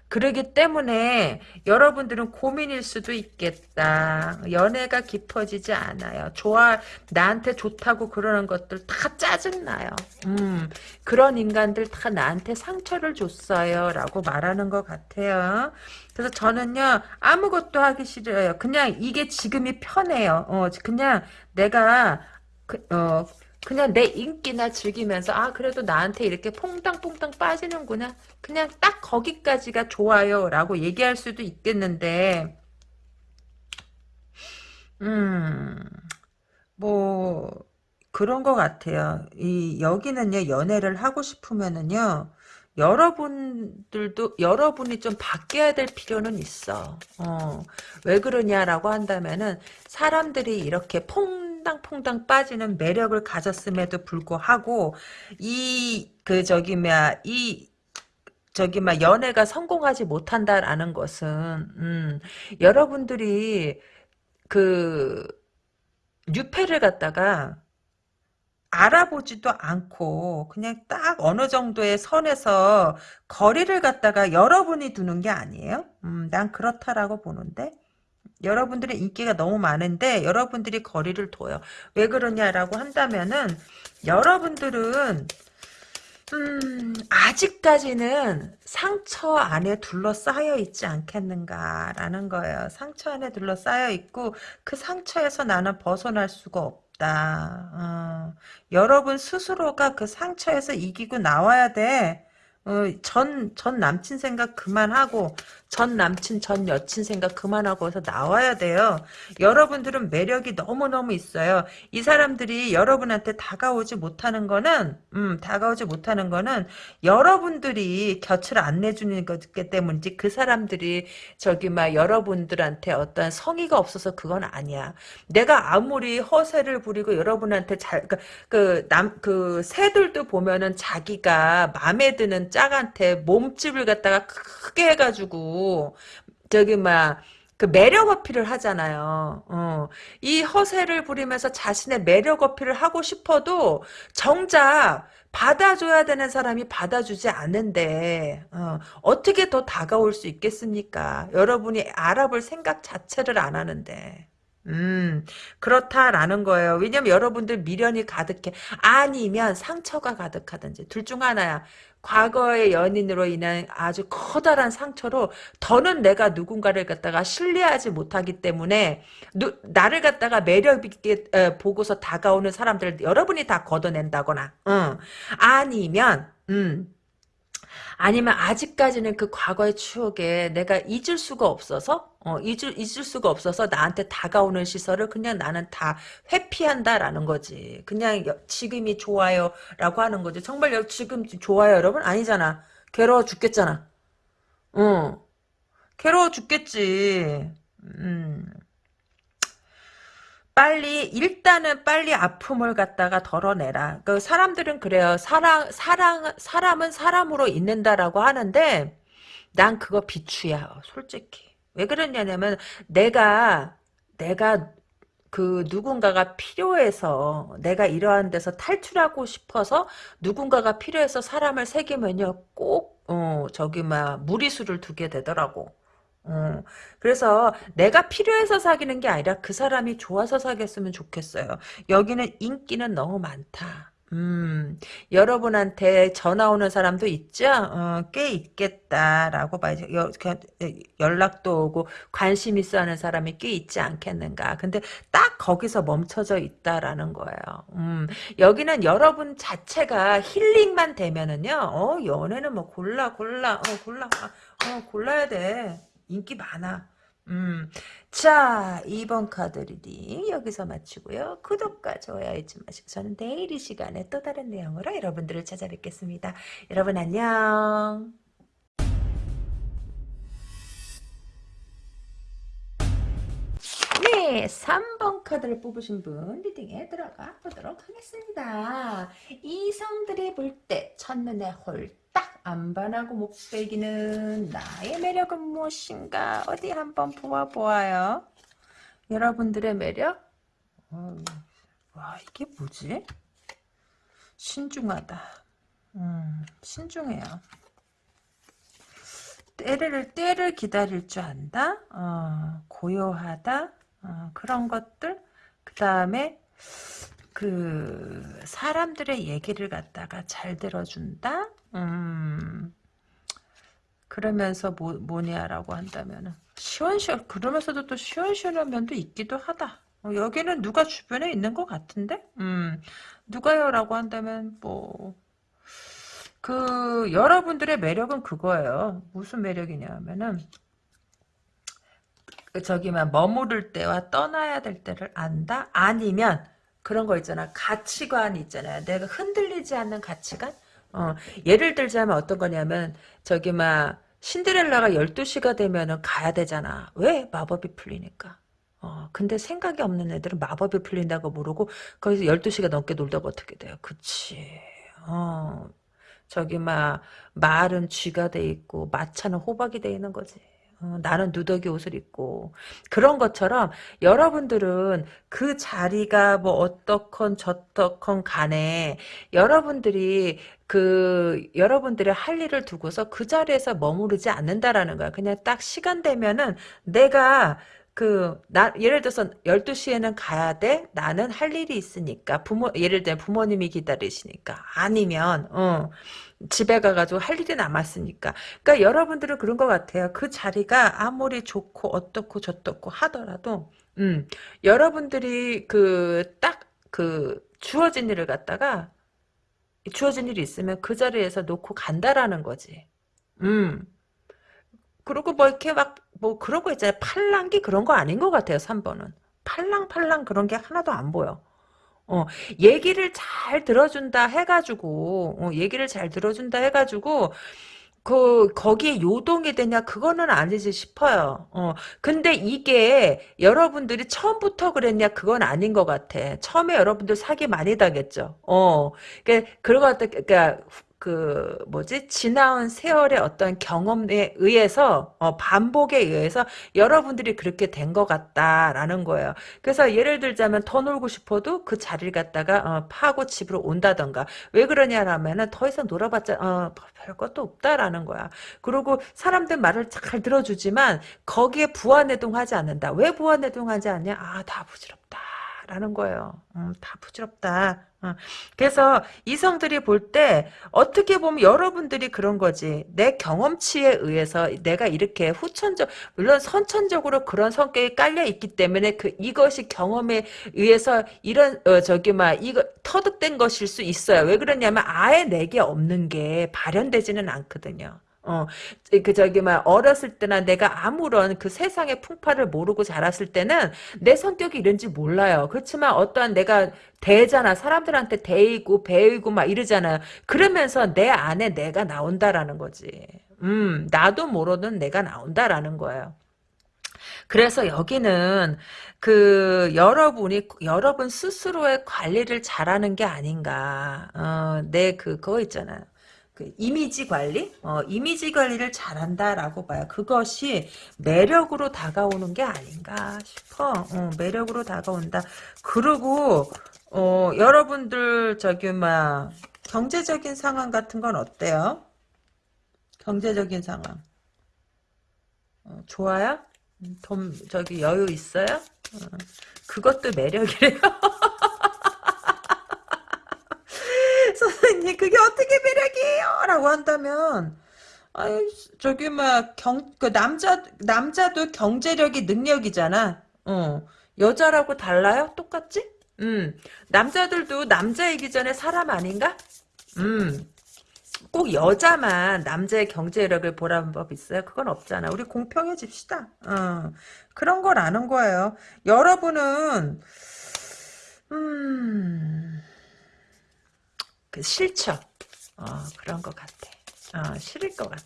그러기 때문에 여러분들은 고민일 수도 있겠다. 연애가 깊어지지 않아요. 좋아 나한테 좋다고 그러는 것들 다 짜증나요. 음, 그런 인간들 다 나한테 상처를 줬어요. 라고 말하는 것 같아요. 그래서 저는요 아무것도 하기 싫어요. 그냥 이게 지금이 편해요. 어, 그냥 내가 그, 어, 그냥 내 인기나 즐기면서 아 그래도 나한테 이렇게 퐁당퐁당 빠지는구나. 그냥 딱 거기까지가 좋아요 라고 얘기할 수도 있겠는데 음뭐 그런 것 같아요. 이 여기는요 연애를 하고 싶으면은요 여러분들도 여러분이 좀 바뀌어야 될 필요는 있어. 어, 왜 그러냐라고 한다면은 사람들이 이렇게 퐁 퐁당퐁당 빠지는 매력을 가졌음에도 불구하고 이 그 저기 뭐야 이 저기 막 연애가 성공하지 못한다라는 것은 음, 여러분들이 그 뉴페를 갖다가 알아보지도 않고 그냥 딱 어느 정도의 선에서 거리를 갖다가 여러분이 두는 게 아니에요. 음, 난 그렇다라고 보는데 여러분들의 인기가 너무 많은데 여러분들이 거리를 둬요. 왜 그러냐라고 한다면은 여러분들은 음, 아직까지는 상처 안에 둘러싸여 있지 않겠는가라는 거예요. 상처 안에 둘러싸여 있고 그 상처에서 나는 벗어날 수가 없다. 어, 여러분 스스로가 그 상처에서 이기고 나와야 돼. 어, 전, 전 남친 생각 그만하고, 전 남친, 전 여친 생각 그만하고 해서 나와야 돼요. 여러분들은 매력이 너무너무 있어요. 이 사람들이 여러분한테 다가오지 못하는 거는, 음, 다가오지 못하는 거는 여러분들이 곁을 안 내주는 거기 때문이지 그 사람들이 저기 막 여러분들한테 어떤 성의가 없어서 그건 아니야. 내가 아무리 허세를 부리고 여러분한테 잘, 그, 그, 남, 그, 새들도 보면은 자기가 마음에 드는 짝한테 몸집을 갖다가 크게 해가지고 저기 막 그 매력 어필을 하잖아요. 어. 이 허세를 부리면서 자신의 매력 어필을 하고 싶어도 정작 받아줘야 되는 사람이 받아주지 않는데 어, 떻게더 다가올 수 있겠습니까? 여러분이 알아볼 생각 자체를 안 하는데. 음, 그렇다라는 거예요. 왜냐면 여러분들 미련이 가득해. 아니면 상처가 가득하든지. 둘 중 하나야. 과거의 연인으로 인한 아주 커다란 상처로 더는 내가 누군가를 갖다가 신뢰하지 못하기 때문에 누, 나를 갖다가 매력 있게 에, 보고서 다가오는 사람들 여러분이 다 걷어낸다거나 응. 아니면 음 아니면 아직까지는 그 과거의 추억에 내가 잊을 수가 없어서 어, 잊을, 잊을 수가 없어서 나한테 다가오는 시설을 그냥 나는 다 회피한다라는 거지. 그냥 여, 지금이 좋아요 라고 하는 거지. 정말 지금 좋아요 여러분? 아니잖아. 괴로워 죽겠잖아. 어. 괴로워 죽겠지. 음. 빨리 일단은 빨리 아픔을 갖다가 덜어내라. 그 사람들은 그래요. 사랑 사랑 사람은 사람으로 있는다라고 하는데 난 그거 비추야. 솔직히. 왜 그러냐면 내가 내가 그 누군가가 필요해서 내가 이러한 데서 탈출하고 싶어서 누군가가 필요해서 사람을 새기면요 꼭 어, 저기 막 무리수를 두게 되더라고. 어, 그래서 내가 필요해서 사귀는 게 아니라 그 사람이 좋아서 사귀었으면 좋겠어요. 여기는 인기는 너무 많다. 음, 여러분한테 전화 오는 사람도 있죠? 어, 꽤 있겠다라고 봐야죠. 여, 연락도 오고 관심 있어 하는 사람이 꽤 있지 않겠는가. 근데 딱 거기서 멈춰져 있다라는 거예요. 음, 여기는 여러분 자체가 힐링만 되면은요, 어, 연애는 뭐 골라, 골라, 어, 골라, 어, 골라야 돼. 인기 많아. 음. 자, 2번 카드 reading 여기서 마치고요. 구독과 좋아요 잊지 마시고 저는 내일 이 시간에 또 다른 내용으로 여러분들을 찾아뵙겠습니다. 여러분 안녕. 네, 3번 카드를 뽑으신 분 reading에 들어가 보도록 하겠습니다. 이성들이 볼 때 첫눈에 홀딱 안 반하고 못 배기는 나의 매력은 무엇인가 어디 한번 보아보아요. 여러분들의 매력? 어, 와 이게 뭐지? 신중하다. 음, 신중해요. 때를 때를 기다릴 줄 안다. 어, 고요하다. 어, 그런 것들. 그 다음에 그 사람들의 얘기를 갖다가 잘 들어준다. 음, 그러면서 뭐, 뭐냐라고 한다면은 시원시원 그러면서도 또 시원시원한 면도 있기도 하다. 어, 여기는 누가 주변에 있는 것 같은데? 음, 누가요라고 한다면 뭐. 그 여러분들의 매력은 그거예요. 무슨 매력이냐 하면은 그 저기만 머무를 때와 떠나야 될 때를 안다? 아니면 그런 거 있잖아. 가치관 있잖아요. 내가 흔들리지 않는 가치관? 어, 예를 들자면 어떤 거냐면 저기 막 신데렐라가 12시가 되면은 가야 되잖아. 왜? 마법이 풀리니까. 어, 근데 생각이 없는 애들은 마법이 풀린다고 모르고 거기서 12시가 넘게 놀다가 어떻게 돼요? 그치. 어, 저기 막 말은 쥐가 돼 있고 마차는 호박이 돼 있는 거지. 어, 나는 누더기 옷을 입고 그런 것처럼 여러분들은 그 자리가 뭐 어떻건 저떻건 간에 여러분들이 그 여러분들의 할 일을 두고서 그 자리에서 머무르지 않는다라는 거야. 그냥 딱 시간 되면은 내가 그, 나, 예를 들어서 12시에는 가야 돼? 나는 할 일이 있으니까. 부모, 예를 들면 부모님이 기다리시니까. 아니면, 어, 집에 가가지고 할 일이 남았으니까. 그러니까 여러분들은 그런 것 같아요. 그 자리가 아무리 좋고 어떻고 저떻고 하더라도, 음, 여러분들이 그, 딱, 그, 주어진 일을 갖다가, 주어진 일이 있으면 그 자리에서 놓고 간다라는 거지. 음. 그리고 뭐 이렇게 막 뭐 그런 거 있잖아요. 팔랑기 그런 거 아닌 것 같아요. 3번은. 팔랑팔랑 그런 게 하나도 안 보여. 어, 얘기를 잘 들어준다 해가지고, 어, 얘기를 잘 들어준다 해가지고, 그, 거기에 요동이 되냐, 그거는 아니지 싶어요. 어, 근데 이게 여러분들이 처음부터 그랬냐, 그건 아닌 것 같아. 처음에 여러분들 사기 많이 당했죠. 어, 그, 그런 것 같아. 그니까, 그 뭐지 지나온 세월의 어떤 경험에 의해서 어, 반복에 의해서 여러분들이 그렇게 된 것 같다라는 거예요. 그래서 예를 들자면 더 놀고 싶어도 그 자리를 갖다가 어, 파고 집으로 온다던가 왜 그러냐라면은 더 이상 놀아봤자 어, 별 것도 없다라는 거야. 그리고 사람들 말을 잘 들어주지만 거기에 부안해동하지 않는다. 왜 부안해동하지 않냐? 아 다 부질없다. 라는 거예요. 음, 다 부질없다. 어. 그래서 이성들이 볼 때 어떻게 보면 여러분들이 그런 거지. 내 경험치에 의해서 내가 이렇게 후천적 물론 선천적으로 그런 성격이 깔려 있기 때문에 그 이것이 경험에 의해서 이런 어, 저기 막 이거 터득된 것일 수 있어요. 왜 그러냐면 아예 내게 없는 게 발현되지는 않거든요. 어, 그 저기 막 어렸을 때나 내가 아무런 그 세상의 풍파를 모르고 자랐을 때는 내 성격이 이런지 몰라요. 그렇지만 어떠한 내가 대잖아. 사람들한테 대이고 배이고 막 이러잖아요. 그러면서 내 안에 내가 나온다라는 거지. 음, 나도 모르는 내가 나온다라는 거예요. 그래서 여기는 그 여러분이 여러분 스스로의 관리를 잘하는 게 아닌가. 어, 내 그거 있잖아요. 그 이미지 관리, 어, 이미지 관리를 잘한다라고 봐요. 그것이 매력으로 다가오는 게 아닌가 싶어. 어, 매력으로 다가온다. 그리고 어, 여러분들 저기 막 경제적인 상황 같은 건 어때요? 경제적인 상황 어, 좋아요? 음, 돈 저기 여유 있어요? 어, 그것도 매력이래요. 선생님 그게 어떻게 매력이에요? 라고 한다면 아유 저기 막 경 그 남자 남자도 경제력이 능력이잖아. 어 여자라고 달라요? 똑같지? 음 남자들도 남자이기 전에 사람 아닌가? 음. 꼭 여자만 남자의 경제력을 보라는 법 있어요? 그건 없잖아. 우리 공평해집시다. 어, 그런 걸 아는 거예요. 여러분은 음, 그 싫죠. 어, 그런 것 같아. 어, 싫을 것 같아.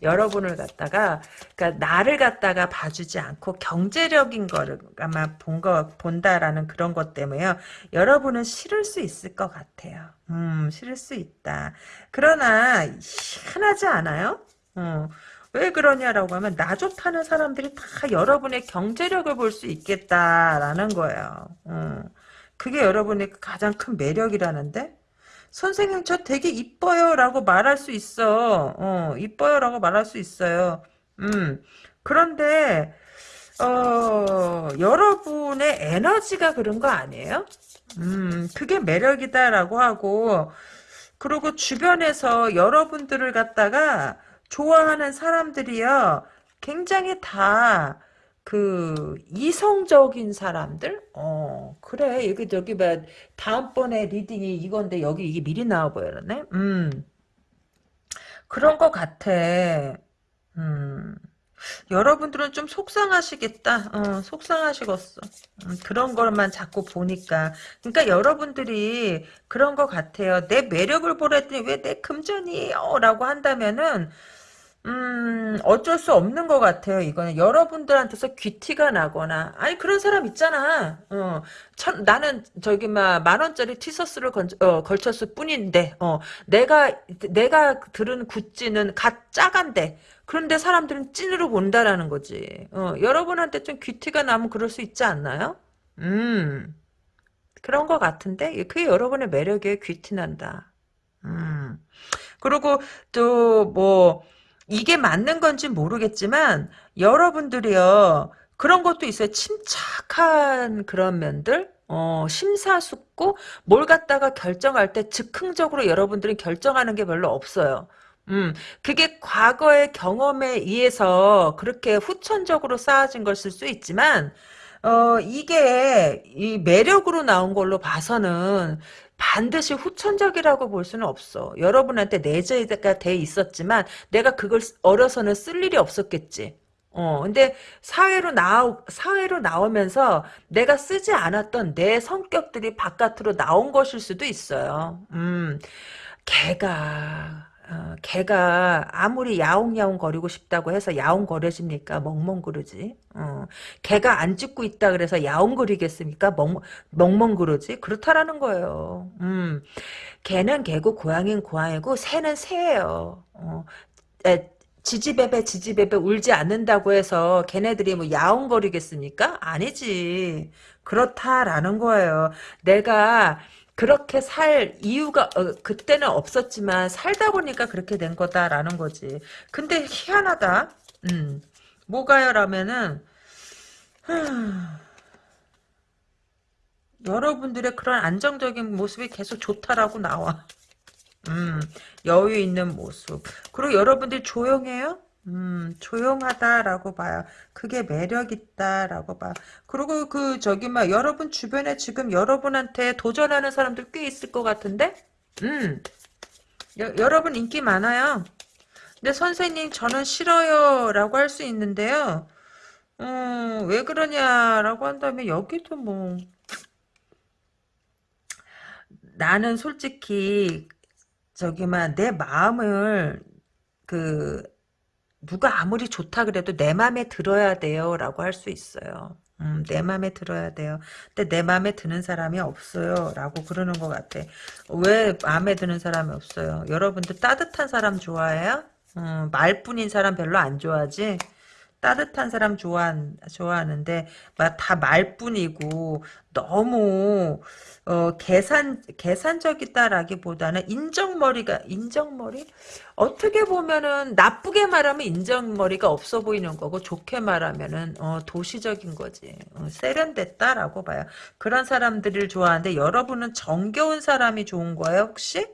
여러분을 갖다가, 그러니까 나를 갖다가 봐주지 않고 경제력인 거를 아마 본 거, 본다라는 그런 것 때문에요. 여러분은 싫을 수 있을 것 같아요. 음, 싫을 수 있다. 그러나, 희한하지 않아요? 어, 왜 그러냐라고 하면, 나 좋다는 사람들이 다 여러분의 경제력을 볼 수 있겠다라는 거예요. 어, 그게 여러분의 가장 큰 매력이라는데? 선생님 저 되게 이뻐요. 라고 말할 수 있어. 어 이뻐요 라고 말할 수 있어요. 음 그런데 어 여러분의 에너지가 그런 거 아니에요? 음 그게 매력이다 라고 하고 그리고 주변에서 여러분들을 갖다가 좋아하는 사람들이요 굉장히 다 그 이성적인 사람들? 어 그래 여기 저기 뭐 다음번에 reading이 이건데 여기 이게 미리 나와 보여네. 음 그런 것 같아. 음 여러분들은 좀 속상하시겠다. 어, 속상하시겠어. 음, 그런 것만 자꾸 보니까. 그러니까 여러분들이 그런 것 같아요. 내 매력을 보랬더니 왜 내 금전이에요? 라고 한다면은 음, 어쩔 수 없는 것 같아요, 이거는. 여러분들한테서 귀티가 나거나, 아니, 그런 사람 있잖아. 어, 천, 나는, 저기, 막, 만원짜리 티셔츠를 건, 어, 걸쳤을 뿐인데, 어, 내가, 내가 들은 굿즈는 갓 짜간데, 그런데 사람들은 찐으로 본다라는 거지. 어, 여러분한테 좀 귀티가 나면 그럴 수 있지 않나요? 음, 그런 것 같은데, 그게 여러분의 매력에 귀티 난다. 음. 그리고 또, 뭐, 이게 맞는 건지 모르겠지만 여러분들이요 그런 것도 있어요. 침착한 그런 면들 어, 심사숙고 뭘 갖다가 결정할 때 즉흥적으로 여러분들이 결정하는 게 별로 없어요. 음, 그게 과거의 경험에 의해서 그렇게 후천적으로 쌓아진 것일 수 있지만, 어, 이게 이 매력으로 나온 걸로 봐서는 반드시 후천적이라고 볼 수는 없어. 여러분한테 내재가 돼 있었지만 내가 그걸 어려서는 쓸 일이 없었겠지. 어, 근데 사회로 나오, 사회로 나오면서 내가 쓰지 않았던 내 성격들이 바깥으로 나온 것일 수도 있어요. 음, 걔가, 어, 걔가 아무리 야옹야옹 거리고 싶다고 해서 야옹거려집니까? 멍멍그러지. 어, 걔가 안 짖고 있다 그래서 야옹거리겠습니까? 멍, 멍멍그러지. 그렇다라는 거예요. 음, 개는 개고 고양이는 고양이고 새는 새예요. 어, 에, 지지배배 지지배배 울지 않는다고 해서 걔네들이 뭐 야옹거리겠습니까? 아니지. 그렇다라는 거예요. 내가 그렇게 살 이유가 어, 그때는 없었지만 살다 보니까 그렇게 된 거다라는 거지. 근데 희한하다. 음. 뭐가요라면은 여러분들의 그런 안정적인 모습이 계속 좋다라고 나와. 음, 여유 있는 모습. 그리고 여러분들이 조용해요? 음, 조용하다라고 봐요. 그게 매력있다라고 봐. 그리고 그, 저기, 막, 여러분 주변에 지금 여러분한테 도전하는 사람들 꽤 있을 것 같은데? 음, 여, 여러분 인기 많아요. 근데 선생님, 저는 싫어요. 라고 할 수 있는데요. 음, 왜 그러냐라고 한다면, 여기도 뭐, 나는 솔직히, 저기만, 내 마음을, 그, 누가 아무리 좋다 그래도 내 맘에 들어야 돼요 라고 할 수 있어요. 음, 내 맘에 들어야 돼요. 근데 내 맘에 드는 사람이 없어요. 라고 그러는 것 같아. 왜 마음에 드는 사람이 없어요? 여러분들 따뜻한 사람 좋아해요? 음, 말뿐인 사람 별로 안 좋아하지? 따뜻한 사람 좋아 좋아하는데 다 말뿐이고 너무 어, 계산 계산적이다라기보다는 인정머리가 인정머리 어떻게 보면은 나쁘게 말하면 인정머리가 없어 보이는 거고 좋게 말하면은 어, 도시적인 거지 어, 세련됐다라고 봐요. 그런 사람들을 좋아하는데 여러분은 정겨운 사람이 좋은 거예요 혹시?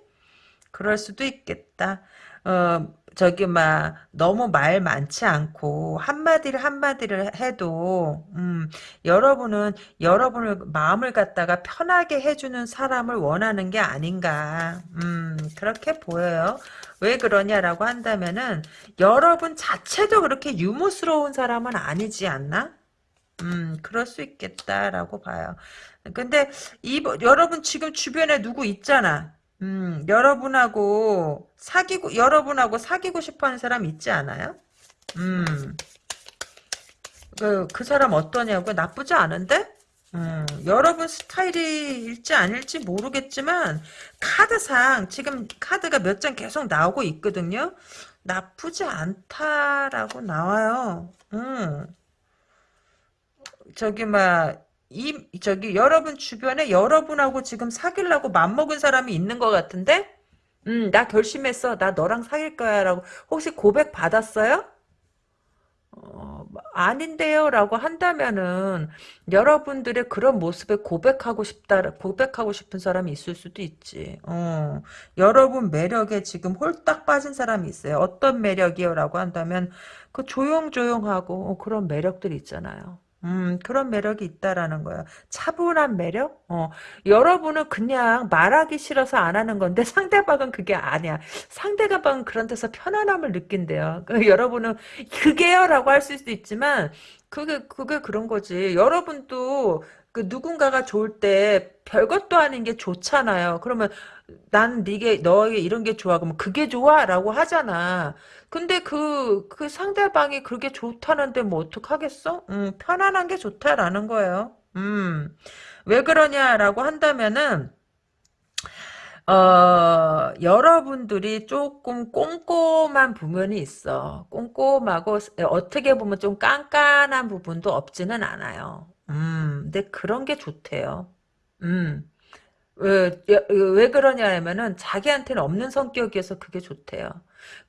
그럴 수도 있겠다. 어, 저기 막 너무 말 많지 않고 한마디를 한마디를 해도 음, 여러분은 여러분을 마음을 갖다가 편하게 해주는 사람을 원하는 게 아닌가 음, 그렇게 보여요. 왜 그러냐라고 한다면은 여러분 자체도 그렇게 유머스러운 사람은 아니지 않나? 음, 그럴 수 있겠다라고 봐요. 근데 이 여러분 지금 주변에 누구 있잖아. 음, 여러분하고 사귀고, 여러분하고 사귀고 싶어 하는 사람 있지 않아요? 음, 그, 그 사람 어떠냐고? 나쁘지 않은데? 음, 여러분 스타일일지 아닐지 모르겠지만, 카드상, 지금 카드가 몇 장 계속 나오고 있거든요? 나쁘지 않다라고 나와요. 음. 저기, 막, 이 저기 여러분 주변에 여러분하고 지금 사귀려고 맘먹은 사람이 있는 것 같은데 음, 나 결심했어. 나 너랑 사귈 거야. 라고. 혹시 고백 받았어요? 어, 아닌데요. 라고 한다면은, 여러분들의 그런 모습에 고백하고 싶다, 고백하고 싶은 사람이 있을 수도 있지. 어, 여러분 매력에 지금 홀딱 빠진 사람이 있어요. 어떤 매력이요? 라고 한다면, 그 조용조용하고, 어, 그런 매력들이 있잖아요. 음, 그런 매력이 있다라는 거예요. 차분한 매력? 어, 여러분은 그냥 말하기 싫어서 안 하는 건데 상대방은 그게 아니야. 상대방은 그런 데서 편안함을 느낀대요. 그 여러분은 그게요 라고 할 수도 있지만 그게, 그게 그런 거지. 여러분도 그 누군가가 좋을 때 별것도 아닌 게 좋잖아요. 그러면 나는 네게 너에게 이런 게 좋아 그러면 그게 좋아라고 하잖아. 근데 그그 상대방이 그게 좋다는데 뭐 어떡하겠어? 음, 편안한 게 좋다라는 거예요. 음. 왜 그러냐라고 한다면은 어, 여러분들이 조금 꼼꼼한 부분이 있어. 꼼꼼하고 어떻게 보면 좀 깐깐한 부분도 없지는 않아요. 음, 근데 그런 게 좋대요. 음. 왜, 왜 그러냐 하면은 자기한테는 없는 성격이어서 그게 좋대요.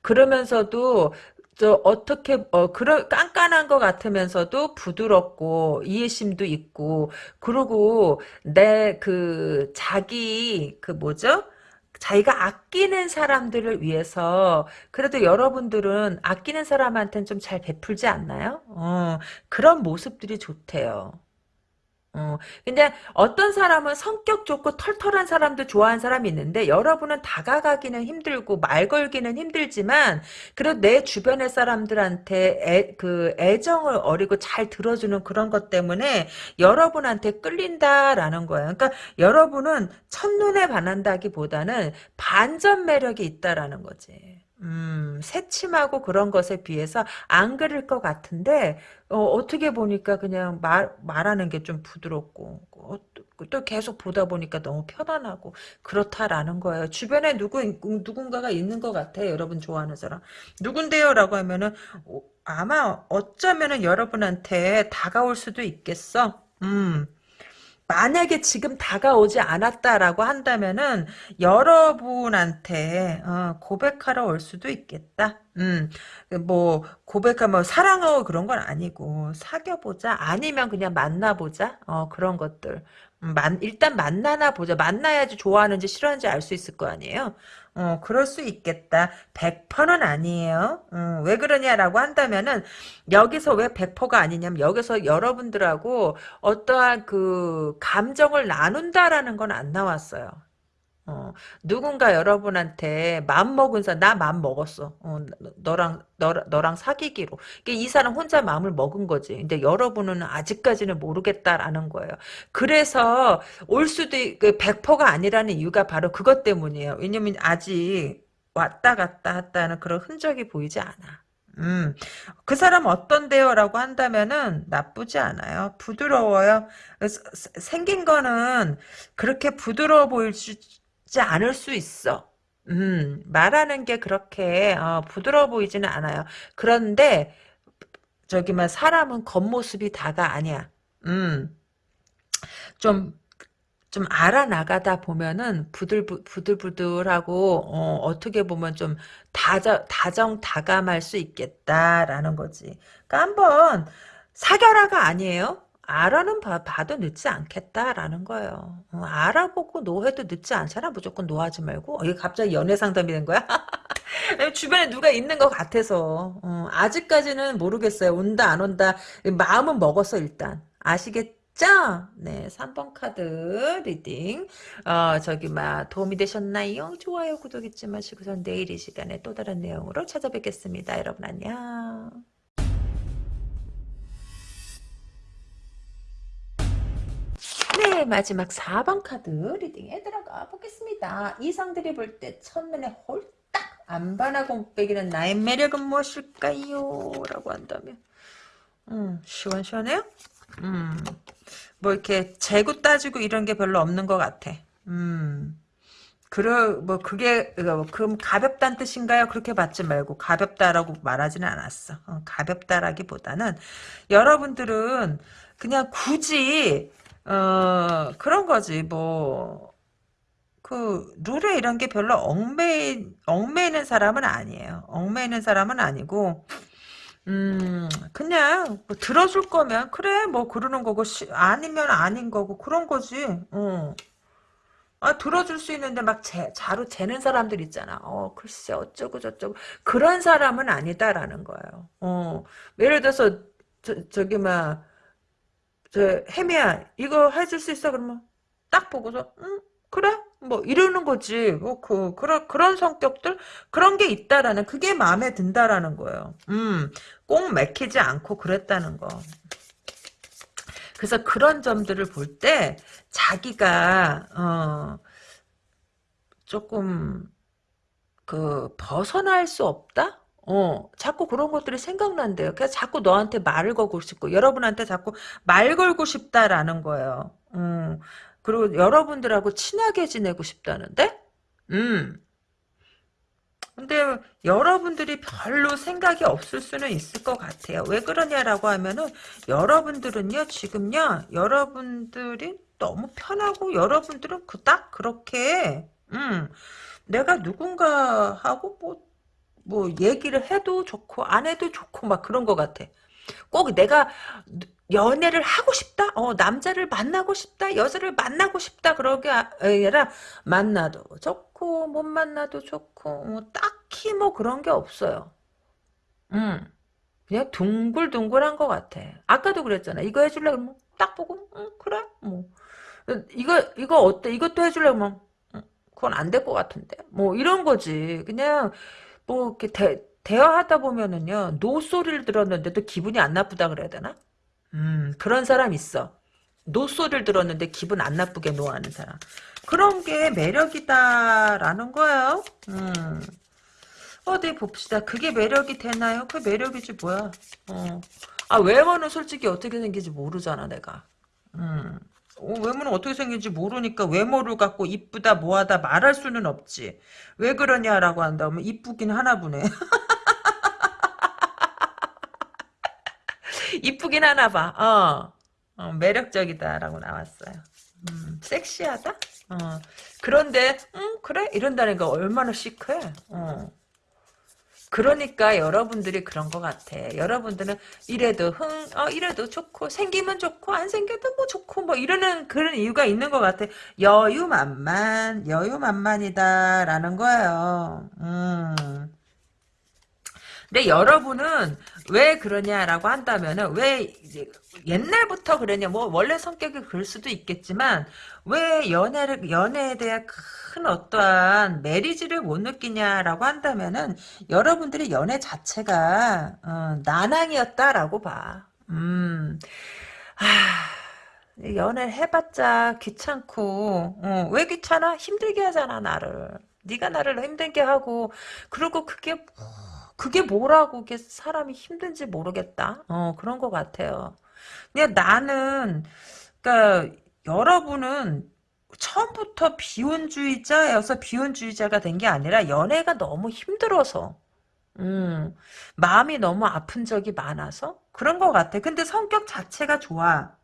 그러면서도 저 어떻게 어 그런 깐깐한 것 같으면서도 부드럽고 이해심도 있고 그리고 내 그 자기 그 뭐죠? 자기가 아끼는 사람들을 위해서 그래도 여러분들은 아끼는 사람한테는 좀 잘 베풀지 않나요? 어, 그런 모습들이 좋대요. 어, 근데 어떤 사람은 성격 좋고 털털한 사람도 좋아하는 사람이 있는데 여러분은 다가가기는 힘들고 말 걸기는 힘들지만 그래도 내 주변의 사람들한테 애, 그 애정을 어리고 잘 들어주는 그런 것 때문에 여러분한테 끌린다라는 거예요. 그러니까 여러분은 첫눈에 반한다기보다는 반전 매력이 있다라는 거지. 음, 새침하고 그런 것에 비해서 안 그럴 것 같은데 어, 떻게 보니까 그냥 말, 말하는 게 좀 부드럽고 어, 또, 또 계속 보다 보니까 너무 편안하고 그렇다라는 거예요. 주변에 누구 누군가가 있는 것 같아요. 여러분 좋아하는 사람. 누군데요라고 하면은 어, 아마 어쩌면은 여러분한테 다가올 수도 있겠어. 음. 만약에 지금 다가오지 않았다라고 한다면은 여러분한테 어, 고백하러 올 수도 있겠다. 음, 뭐 고백하면 뭐 사랑하고 그런 건 아니고 사귀어보자 아니면 그냥 만나보자 어, 그런 것들. 음, 만, 일단 만나나 보자. 만나야지 좋아하는지 싫어하는지 알 수 있을 거 아니에요. 어, 그럴 수 있겠다. 100%는 아니에요. 어, 왜 그러냐라고 한다면은, 여기서 왜 100%가 아니냐면, 여기서 여러분들하고 어떠한 그, 감정을 나눈다라는 건 안 나왔어요. 어, 누군가 여러분한테 마음 먹은 사람, 나 마음 먹었어. 어, 너랑, 너, 너랑 사귀기로. 이 사람 혼자 마음을 먹은 거지. 근데 여러분은 아직까지는 모르겠다라는 거예요. 그래서 올 수도, 100%가 그 아니라는 이유가 바로 그것 때문이에요. 왜냐면 아직 왔다 갔다 했다는 그런 흔적이 보이지 않아. 음, 그 사람 어떤데요? 라고 한다면은 나쁘지 않아요. 부드러워요. 생긴 거는 그렇게 부드러워 보일 수 같지 않을 수 있어. 음, 말하는 게 그렇게 어, 부드러워 보이지는 않아요. 그런데 저기만 사람은 겉모습이 다가 아니야. 음, 좀, 좀 알아나가다 보면은 부들, 부들부들하고, 어, 떻게 보면 좀 다정, 다정 다감할 수 있겠다라는 거지. 그러니까 한번 사겨라가 아니에요. 알아는 봐, 봐도 늦지 않겠다라는 거예요. 어, 알아보고 노해도 늦지 않잖아. 무조건 노하지 말고. 어, 이게 갑자기 연애 상담이 된 거야? 주변에 누가 있는 것 같아서. 어, 아직까지는 모르겠어요. 온다 안 온다. 마음은 먹었어 일단. 아시겠죠? 네, 3번 카드 reading. 어, 저기, 막, 도움이 되셨나요? 좋아요, 구독 잊지 마시고선 내일 이 시간에 또 다른 내용으로 찾아뵙겠습니다. 여러분 안녕. 네, 마지막 4번 카드 reading에 들어가 보겠습니다. 이성들이 볼 때 첫눈에 홀딱 안 반하고 배기는 나의 매력은 무엇일까요? 라고 한다면 음, 시원시원해요? 음, 뭐 이렇게 재고 따지고 이런 게 별로 없는 것 같아. 음, 그러, 뭐, 그게, 어, 그럼 가볍다는 뜻인가요? 그렇게 받지 말고, 가볍다라고 말하지는 않았어. 어, 가볍다라기보다는, 여러분들은 그냥 굳이, 어, 그런 거지, 뭐. 그, 룰에 이런 게 별로 얽매, 얽매이는 사람은 아니에요. 얽매이는 사람은 아니고, 음, 그냥, 뭐 들어줄 거면, 그래, 뭐, 그러는 거고, 시, 아니면 아닌 거고, 그런 거지, 어. 아, 들어줄 수 있는데 막 재, 자로 재는 사람들 있잖아. 어, 글쎄, 어쩌고 저쩌고. 그런 사람은 아니다라는 거예요. 어, 예를 들어서, 저, 저기, 막, 저 혜미야 이거 해줄 수 있어? 그러면 딱 보고서 응 그래? 뭐 이러는 거지. 뭐 그 그런 그런 성격들 그런 게 있다라는 그게 마음에 든다라는 거예요. 음꼭 맥히지 않고 그랬다는 거. 그래서 그런 점들을 볼 때 자기가 어 조금 그 벗어날 수 없다? 어, 자꾸 그런 것들이 생각난대요. 그래서 자꾸 너한테 말을 걸고 싶고, 여러분한테 자꾸 말 걸고 싶다라는 거예요. 음, 그리고 여러분들하고 친하게 지내고 싶다는데? 음. 근데 여러분들이 별로 생각이 없을 수는 있을 것 같아요. 왜 그러냐라고 하면은 여러분들은요 지금요 여러분들이 너무 편하고 여러분들은 그닥 그렇게 음 내가 누군가 하고 뭐 뭐 얘기를 해도 좋고 안 해도 좋고 막 그런 것 같아. 꼭 내가 연애를 하고 싶다? 어, 남자를 만나고 싶다? 여자를 만나고 싶다? 그러게 아니라 만나도 좋고 못 만나도 좋고 뭐 딱히 뭐 그런 게 없어요. 음, 그냥 둥글둥글한 것 같아. 아까도 그랬잖아. 이거 해줄래? 그러면 딱 보고 응, 그래? 뭐 이거 이거 어때? 이것도 해줄래? 그러면 응, 그건 안 될 것 같은데. 뭐 이런 거지. 그냥 뭐 이렇게 대, 대화하다 보면은요 노 소리를 들었는데도 기분이 안 나쁘다 그래야 되나? 음 그런 사람 있어. 노 소리를 들었는데 기분 안 나쁘게 노하는 사람. 그런 게 매력이다라는 거예요. 음. 어디 봅시다. 그게 매력이 되나요? 그 매력이지 뭐야. 어. 아 외모는 솔직히 어떻게 생긴지 모르잖아 내가. 음. 어, 외모는 어떻게 생긴지 모르니까 외모를 갖고 이쁘다 뭐하다 말할 수는 없지. 왜 그러냐라고 한다면 이쁘긴 하나 보네. 이쁘긴 하나 봐. 어. 어, 매력적이다라고 나왔어요. 음, 섹시하다? 어. 그런데 음 그래? 이런다니까 얼마나 시크해. 어. 그러니까 여러분들이 그런 것 같아. 여러분들은 이래도 흥, 어, 이래도 좋고, 생기면 좋고, 안 생겨도 뭐 좋고, 뭐 이러는 그런 이유가 있는 것 같아. 여유만만, 여유만만이다라는 거예요. 음. 근데 여러분은 왜 그러냐라고 한다면은 왜 이제 옛날부터 그러냐 뭐 원래 성격이 그럴 수도 있겠지만 왜 연애를 연애에 대한 큰 어떠한 메리지를 못 느끼냐라고 한다면은 여러분들이 연애 자체가 어, 난항이었다라고 봐. 음. 아, 연애 해봤자 귀찮고 어, 왜 귀찮아? 힘들게 하잖아 나를. 네가 나를 힘들게 하고 그리고 그게 그게 뭐라고 이게 사람이 힘든지 모르겠다. 어, 그런 것 같아요. 그냥 나는, 그니까, 여러분은 처음부터 비혼주의자여서 비혼주의자가 된 게 아니라 연애가 너무 힘들어서, 음, 마음이 너무 아픈 적이 많아서 그런 것 같아. 근데 성격 자체가 좋아.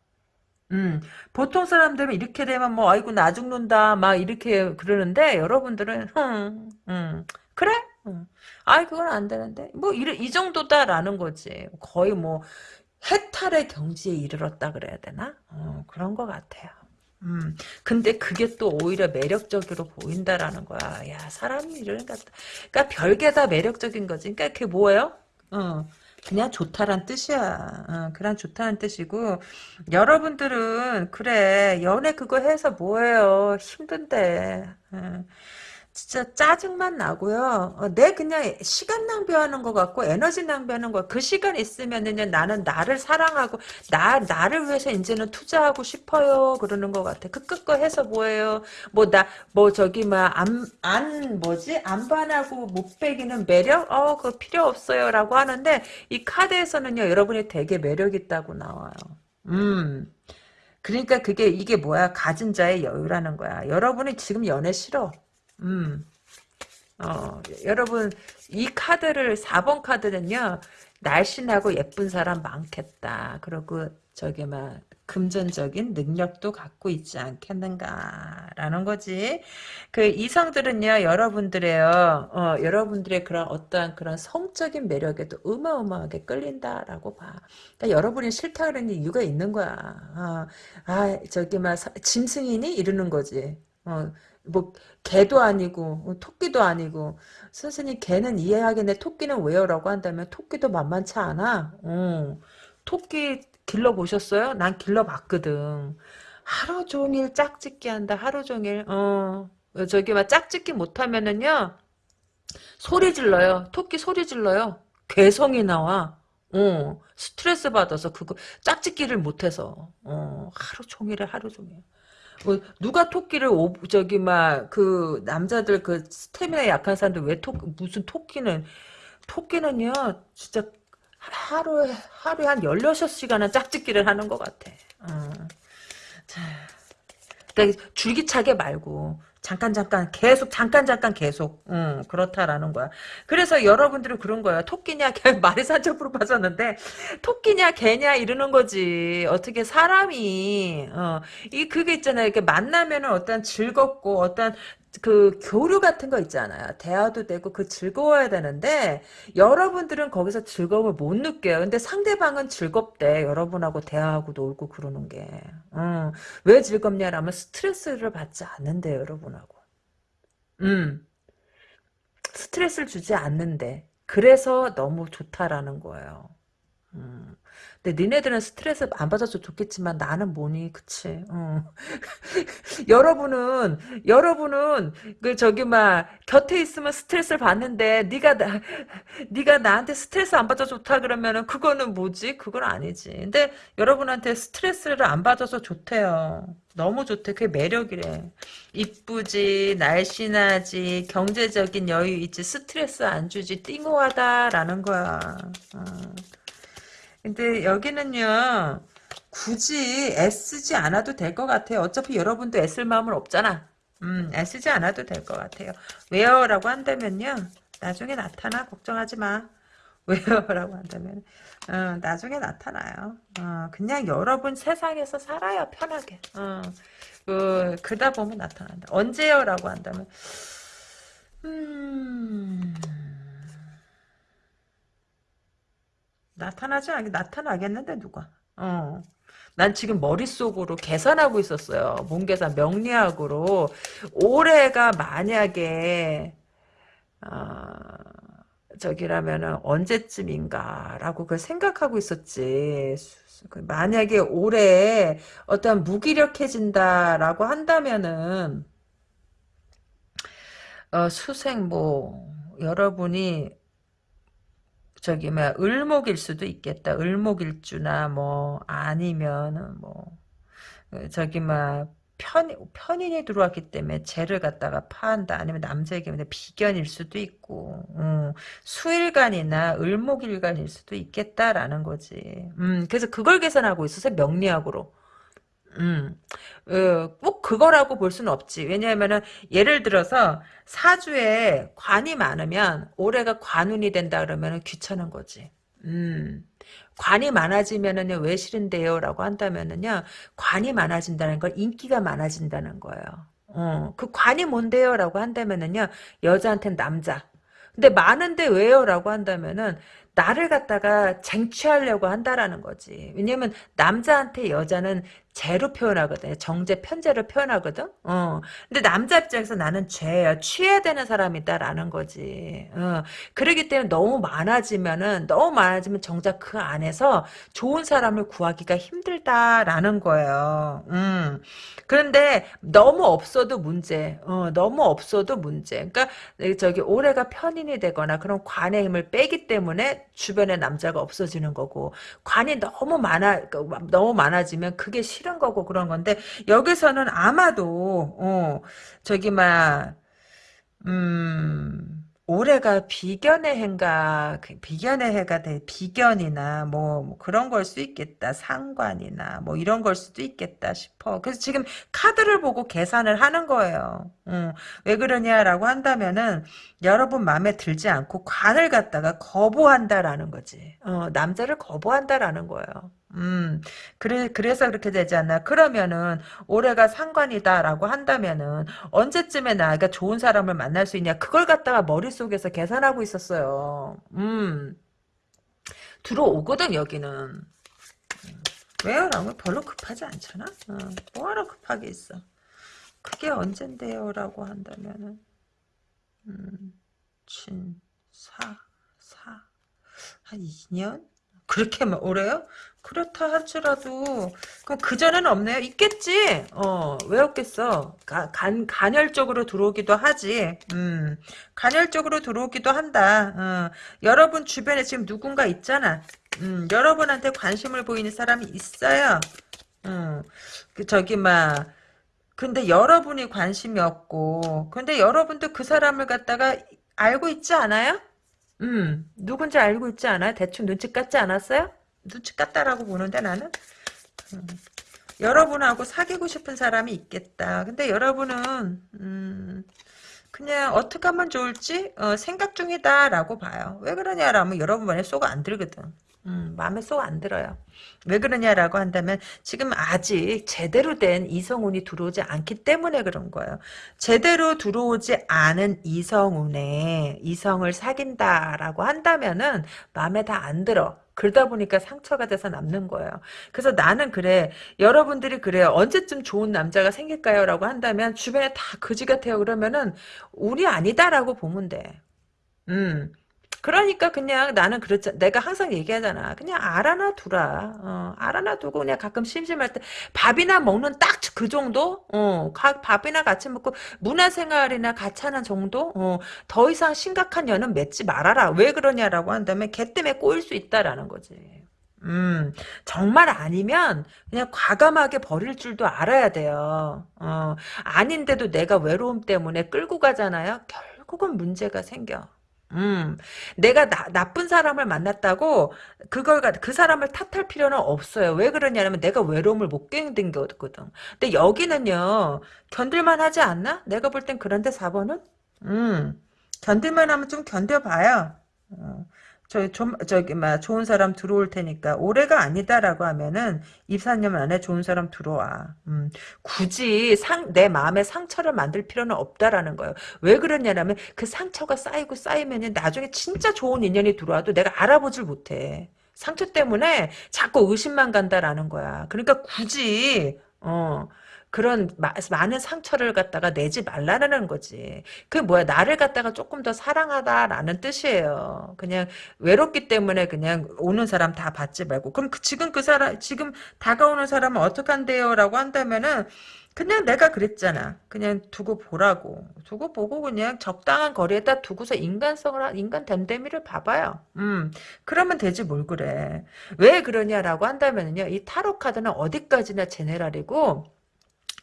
음, 보통 사람들은 이렇게 되면 뭐, 아이고, 나 죽는다, 막 이렇게 그러는데, 여러분들은, 흠, 음, 그래? 음. 아이, 그건 안 되는데. 뭐, 이, 이 정도다라는 거지. 거의 뭐, 해탈의 경지에 이르렀다 그래야 되나? 어, 그런 것 같아요. 음, 근데 그게 또 오히려 매력적으로 보인다라는 거야. 야, 사람이 이러니까, 그러니까 별게 다 매력적인 거지. 그러니까 그게 뭐예요? 어, 그냥 좋다란 뜻이야. 어, 그냥 좋다는 뜻이고 여러분들은 그래 연애 그거 해서 뭐예요? 힘든데. 어. 진짜 짜증만 나고요. 어, 내 그냥 시간 낭비하는 것 같고 에너지 낭비하는 거. 그 시간 있으면은요 나는 나를 사랑하고 나 나를 위해서 이제는 투자하고 싶어요. 그러는 것 같아. 그 끝거 해서 뭐예요? 뭐 나뭐 뭐 저기 막안안 안 뭐지 안반하고 못 빼기는 매력? 어 그거 필요 없어요라고 하는데 이 카드에서는요 여러분이 되게 매력 있다고 나와요. 음. 그러니까 그게 이게 뭐야 가진 자의 여유라는 거야. 여러분이 지금 연애 싫어. 음. 어, 여러분, 이 카드를, 4번 카드는요, 날씬하고 예쁜 사람 많겠다. 그리고, 저기, 막, 금전적인 능력도 갖고 있지 않겠는가라는 거지. 그 이성들은요, 여러분들의요, 어, 여러분들의 그런 어떠한 그런 성적인 매력에도 어마어마하게 끌린다라고 봐. 그러니까 여러분이 싫다 그러는 이유가 있는 거야. 어, 아, 저기 막 짐승이니 이러는 거지. 어, 뭐 개도 아니고 어, 토끼도 아니고. 선생님 개는 이해하겠네 토끼는 왜요? 라고 한다면 토끼도 만만치 않아. 어. 토끼 길러보셨어요? 난 길러봤거든. 하루 종일 짝짓기 한다 하루 종일. 어. 저기 막 짝짓기 못하면은요 소리 질러요. 토끼 소리 질러요. 괴성이 나와. 어, 스트레스 받아서 그거 짝짓기를 못해서. 어, 하루 종일에 하루 종일. 뭐 누가 토끼를 오, 저기 막 그 남자들 그 스태미나 약한 사람들 왜 토, 무슨 토끼는 토끼는요 진짜 하루에 하루에 한 16시간은 짝짓기를 하는 것 같아. 어. 자, 그러니까 줄기차게 말고 잠깐 잠깐 계속 잠깐 잠깐 계속 음, 그렇다라는 거야. 그래서 여러분들은 그런 거야. 토끼냐 개 말이 산적으로 빠졌는데 토끼냐 개냐 이러는 거지. 어떻게 사람이 어, 이 그게 있잖아요. 이렇게 만나면은 어떤 즐겁고 어떤 그 교류 같은 거 있잖아요. 대화도 되고 그 즐거워야 되는데 여러분들은 거기서 즐거움을 못 느껴요. 근데 상대방은 즐겁대. 여러분하고 대화하고 놀고 그러는 게. 음, 왜 즐겁냐라면 스트레스를 받지 않는데 여러분하고. 음, 스트레스를 주지 않는데. 그래서 너무 좋다라는 거예요. 음. 근데 니네들은 스트레스 안 받아서 좋겠지만 나는 뭐니? 그치? 어. 여러분은 여러분은 그 저기 막 곁에 있으면 스트레스를 받는데 네가 나 네가 나한테 스트레스 안 받아 좋다 그러면은 그거는 뭐지? 그건 아니지. 근데 여러분한테 스트레스를 안 받아서 좋대요. 너무 좋대. 그게 매력이래. 이쁘지 날씬하지 경제적인 여유 있지 스트레스 안 주지 띵호하다라는 거야. 어. 근데 여기는요 굳이 애쓰지 않아도 될 것 같아요. 어차피 여러분도 애쓸 마음은 없잖아. 음, 애쓰지 않아도 될 것 같아요. 왜요? 라고 한다면요. 나중에 나타나. 걱정하지 마. 왜요? 라고 한다면 어, 나중에 나타나요. 어, 그냥 여러분 세상에서 살아요. 편하게. 어, 그, 그다 보면 나타난다. 언제요? 라고 한다면 음... 나타나지 않게 나타나겠는데 누가 어. 난 지금 머릿속으로 계산하고 있었어요. 몸계산 명리학으로 올해가 만약에 어, 저기라면은 언제쯤인가라고 그 생각하고 있었지. 그 만약에 올해 어떤 무기력해진다라고 한다면은 어, 수생 뭐 여러분이 저기 뭐 을목일 수도 있겠다. 을목일주나 뭐 아니면 뭐 어, 저기 막 편, 편인이 들어왔기 때문에 죄를 갖다가 파한다. 아니면 남자에게 비견일 수도 있고, 음, 수일간이나 을목일간일 수도 있겠다라는 거지. 음, 그래서 그걸 계산하고 있어서 명리학으로. 음, 어, 꼭 그거라고 볼 수는 없지. 왜냐하면은 예를 들어서 사주에 관이 많으면 올해가 관운이 된다 그러면은 귀찮은 거지. 음, 관이 많아지면은요 왜 싫은데요? 라고 한다면은요 관이 많아진다는 건 인기가 많아진다는 거예요. 어, 그 관이 뭔데요? 라고 한다면은요 여자한테는 남자. 근데 많은데 왜요? 라고 한다면은 나를 갖다가 쟁취하려고 한다라는 거지. 왜냐면 남자한테 여자는 죄로 표현하거든. 정제, 편제로 표현하거든. 어. 근데 남자 입장에서 나는 죄야. 취해야 되는 사람이다라는 거지. 어. 그러기 때문에 너무 많아지면은 너무 많아지면 정작 그 안에서 좋은 사람을 구하기가 힘들다라는 거예요. 음. 그런데 너무 없어도 문제. 어. 너무 없어도 문제. 그러니까 저기 올해가 편인이 되거나 그런 관의 힘을 빼기 때문에 주변에 남자가 없어지는 거고 관이 너무 많아 너무 많아지면 그게 싫은 거고 그런 건데 여기서는 아마도 어 저기 막 음. 올해가 비견의 해인가 그 비견의 해가 돼 비견이나 뭐, 뭐 그런 걸 수 있겠다 상관이나 뭐 이런 걸 수도 있겠다 싶어. 그래서 지금 카드를 보고 계산을 하는 거예요. 음, 왜 그러냐라고 한다면은 여러분 마음에 들지 않고 관을 갖다가 거부한다라는 거지. 어, 남자를 거부한다라는 거예요 음, 그래, 그래서 그렇게 되지 않나. 그러면은, 올해가 상관이다라고 한다면은, 언제쯤에 나가 좋은 사람을 만날 수 있냐. 그걸 갖다가 머릿속에서 계산하고 있었어요. 음, 들어오거든, 여기는. 음, 왜요? 라고 별로 급하지 않잖아? 어, 뭐하러 급하게 있어. 그게 언젠데요? 라고 한다면은, 음, 친, 사, 사, 한 2년? 그렇게 막 오래요? 그렇다 할지라도 그럼 그 전에는 없네요. 있겠지. 어, 왜 없겠어? 가, 간 간헐적으로 들어오기도 하지. 음, 간헐적으로 들어오기도 한다. 어, 여러분 주변에 지금 누군가 있잖아. 음, 여러분한테 관심을 보이는 사람이 있어요. 음, 그 저기 막 근데 여러분이 관심이 없고 근데 여러분도 그 사람을 갖다가 알고 있지 않아요? 음, 누군지 알고 있지 않아요? 대충 눈치 깠지 않았어요? 눈치 깠다라고 보는데 나는 음, 여러분하고 사귀고 싶은 사람이 있겠다. 근데 여러분은 음, 그냥 어떻게 하면 좋을지 어, 생각 중이다라고 봐요. 왜 그러냐라면 여러분 만에 쏙안 들거든. 음, 마음에 쏙 안 들어요. 왜 그러냐라고 한다면 지금 아직 제대로 된 이성운이 들어오지 않기 때문에 그런 거예요. 제대로 들어오지 않은 이성운에 이성을 사귄다라고 한다면은 마음에 다 안 들어. 그러다 보니까 상처가 돼서 남는 거예요. 그래서 나는 그래. 여러분들이 그래요. 언제쯤 좋은 남자가 생길까요? 라고 한다면 주변에 다 거지 같아요. 그러면은 운이 아니다라고 보면 돼. 음. 그러니까 그냥 나는 그렇잖아. 내가 항상 얘기하잖아. 그냥 알아놔 두라. 어, 알아놔 두고 그냥 가끔 심심할 때 밥이나 먹는 딱 그 정도? 어, 가, 밥이나 같이 먹고 문화생활이나 같이 하는 정도? 어, 더 이상 심각한 연은 맺지 말아라. 왜 그러냐라고 한다면 걔 때문에 꼬일 수 있다라는 거지. 음, 정말 아니면 그냥 과감하게 버릴 줄도 알아야 돼요. 어, 아닌데도 내가 외로움 때문에 끌고 가잖아요. 결국은 문제가 생겨. 음, 내가 나, 나쁜 사람을 만났다고 그걸 가- 그 사람을 탓할 필요는 없어요. 왜 그러냐면 내가 외로움을 못 견딘 거거든. 근데 여기는요 견딜만 하지 않나? 내가 볼 땐 그런데 4번은 음, 견딜만 하면 좀 견뎌봐요. 어, 저, 좀, 저기, 막, 좋은 사람 들어올 테니까, 올해가 아니다라고 하면은, 2, 4년 안에 좋은 사람 들어와. 음, 굳이 상, 내 마음에 상처를 만들 필요는 없다라는 거예요. 왜 그러냐면, 그 상처가 쌓이고 쌓이면은, 나중에 진짜 좋은 인연이 들어와도 내가 알아보질 못해. 상처 때문에 자꾸 의심만 간다라는 거야. 그러니까 굳이, 어, 그런 마- 많은 상처를 갖다가 내지 말라는 거지. 그게 뭐야? 나를 갖다가 조금 더 사랑하다라는 뜻이에요. 그냥 외롭기 때문에 그냥 오는 사람 다 받지 말고. 그럼 그- 지금 그 사람, 지금 다가오는 사람은 어떡한데요? 라고 한다면은, 그냥 내가 그랬잖아. 그냥 두고 보라고. 두고 보고 그냥 적당한 거리에다 두고서 인간성을, 한- 인간 됨됨이를 봐봐요. 음, 그러면 되지 뭘 그래. 왜 그러냐라고 한다면요. 이 타로 카드는 어디까지나 제네랄이고,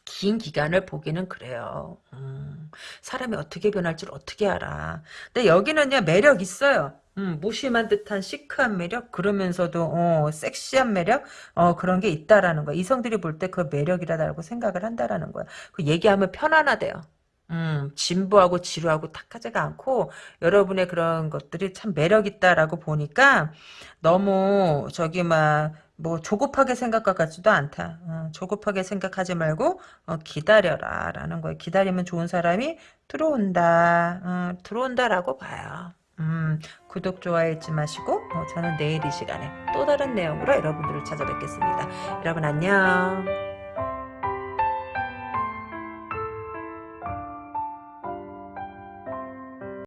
긴 기간을 보기는 그래요. 음, 사람이 어떻게 변할 줄 어떻게 알아. 근데 여기는요, 매력 있어요. 음, 무심한 듯한 시크한 매력, 그러면서도, 어, 섹시한 매력, 어, 그런 게 있다라는 거야. 이성들이 볼 때 그 매력이라고 생각을 한다라는 거야. 그 얘기하면 편안하대요. 음, 진부하고 지루하고 탁하지가 않고, 여러분의 그런 것들이 참 매력 있다라고 보니까, 너무, 저기, 막, 뭐 조급하게 생각과 같지도 않다. 어, 조급하게 생각하지 말고 어, 기다려라 라는 거예요. 기다리면 좋은 사람이 들어온다. 어, 들어온다라고 봐요. 음, 구독, 좋아요 잊지 마시고 어, 저는 내일 이 시간에 또 다른 내용으로 여러분들을 찾아뵙겠습니다. 여러분 안녕.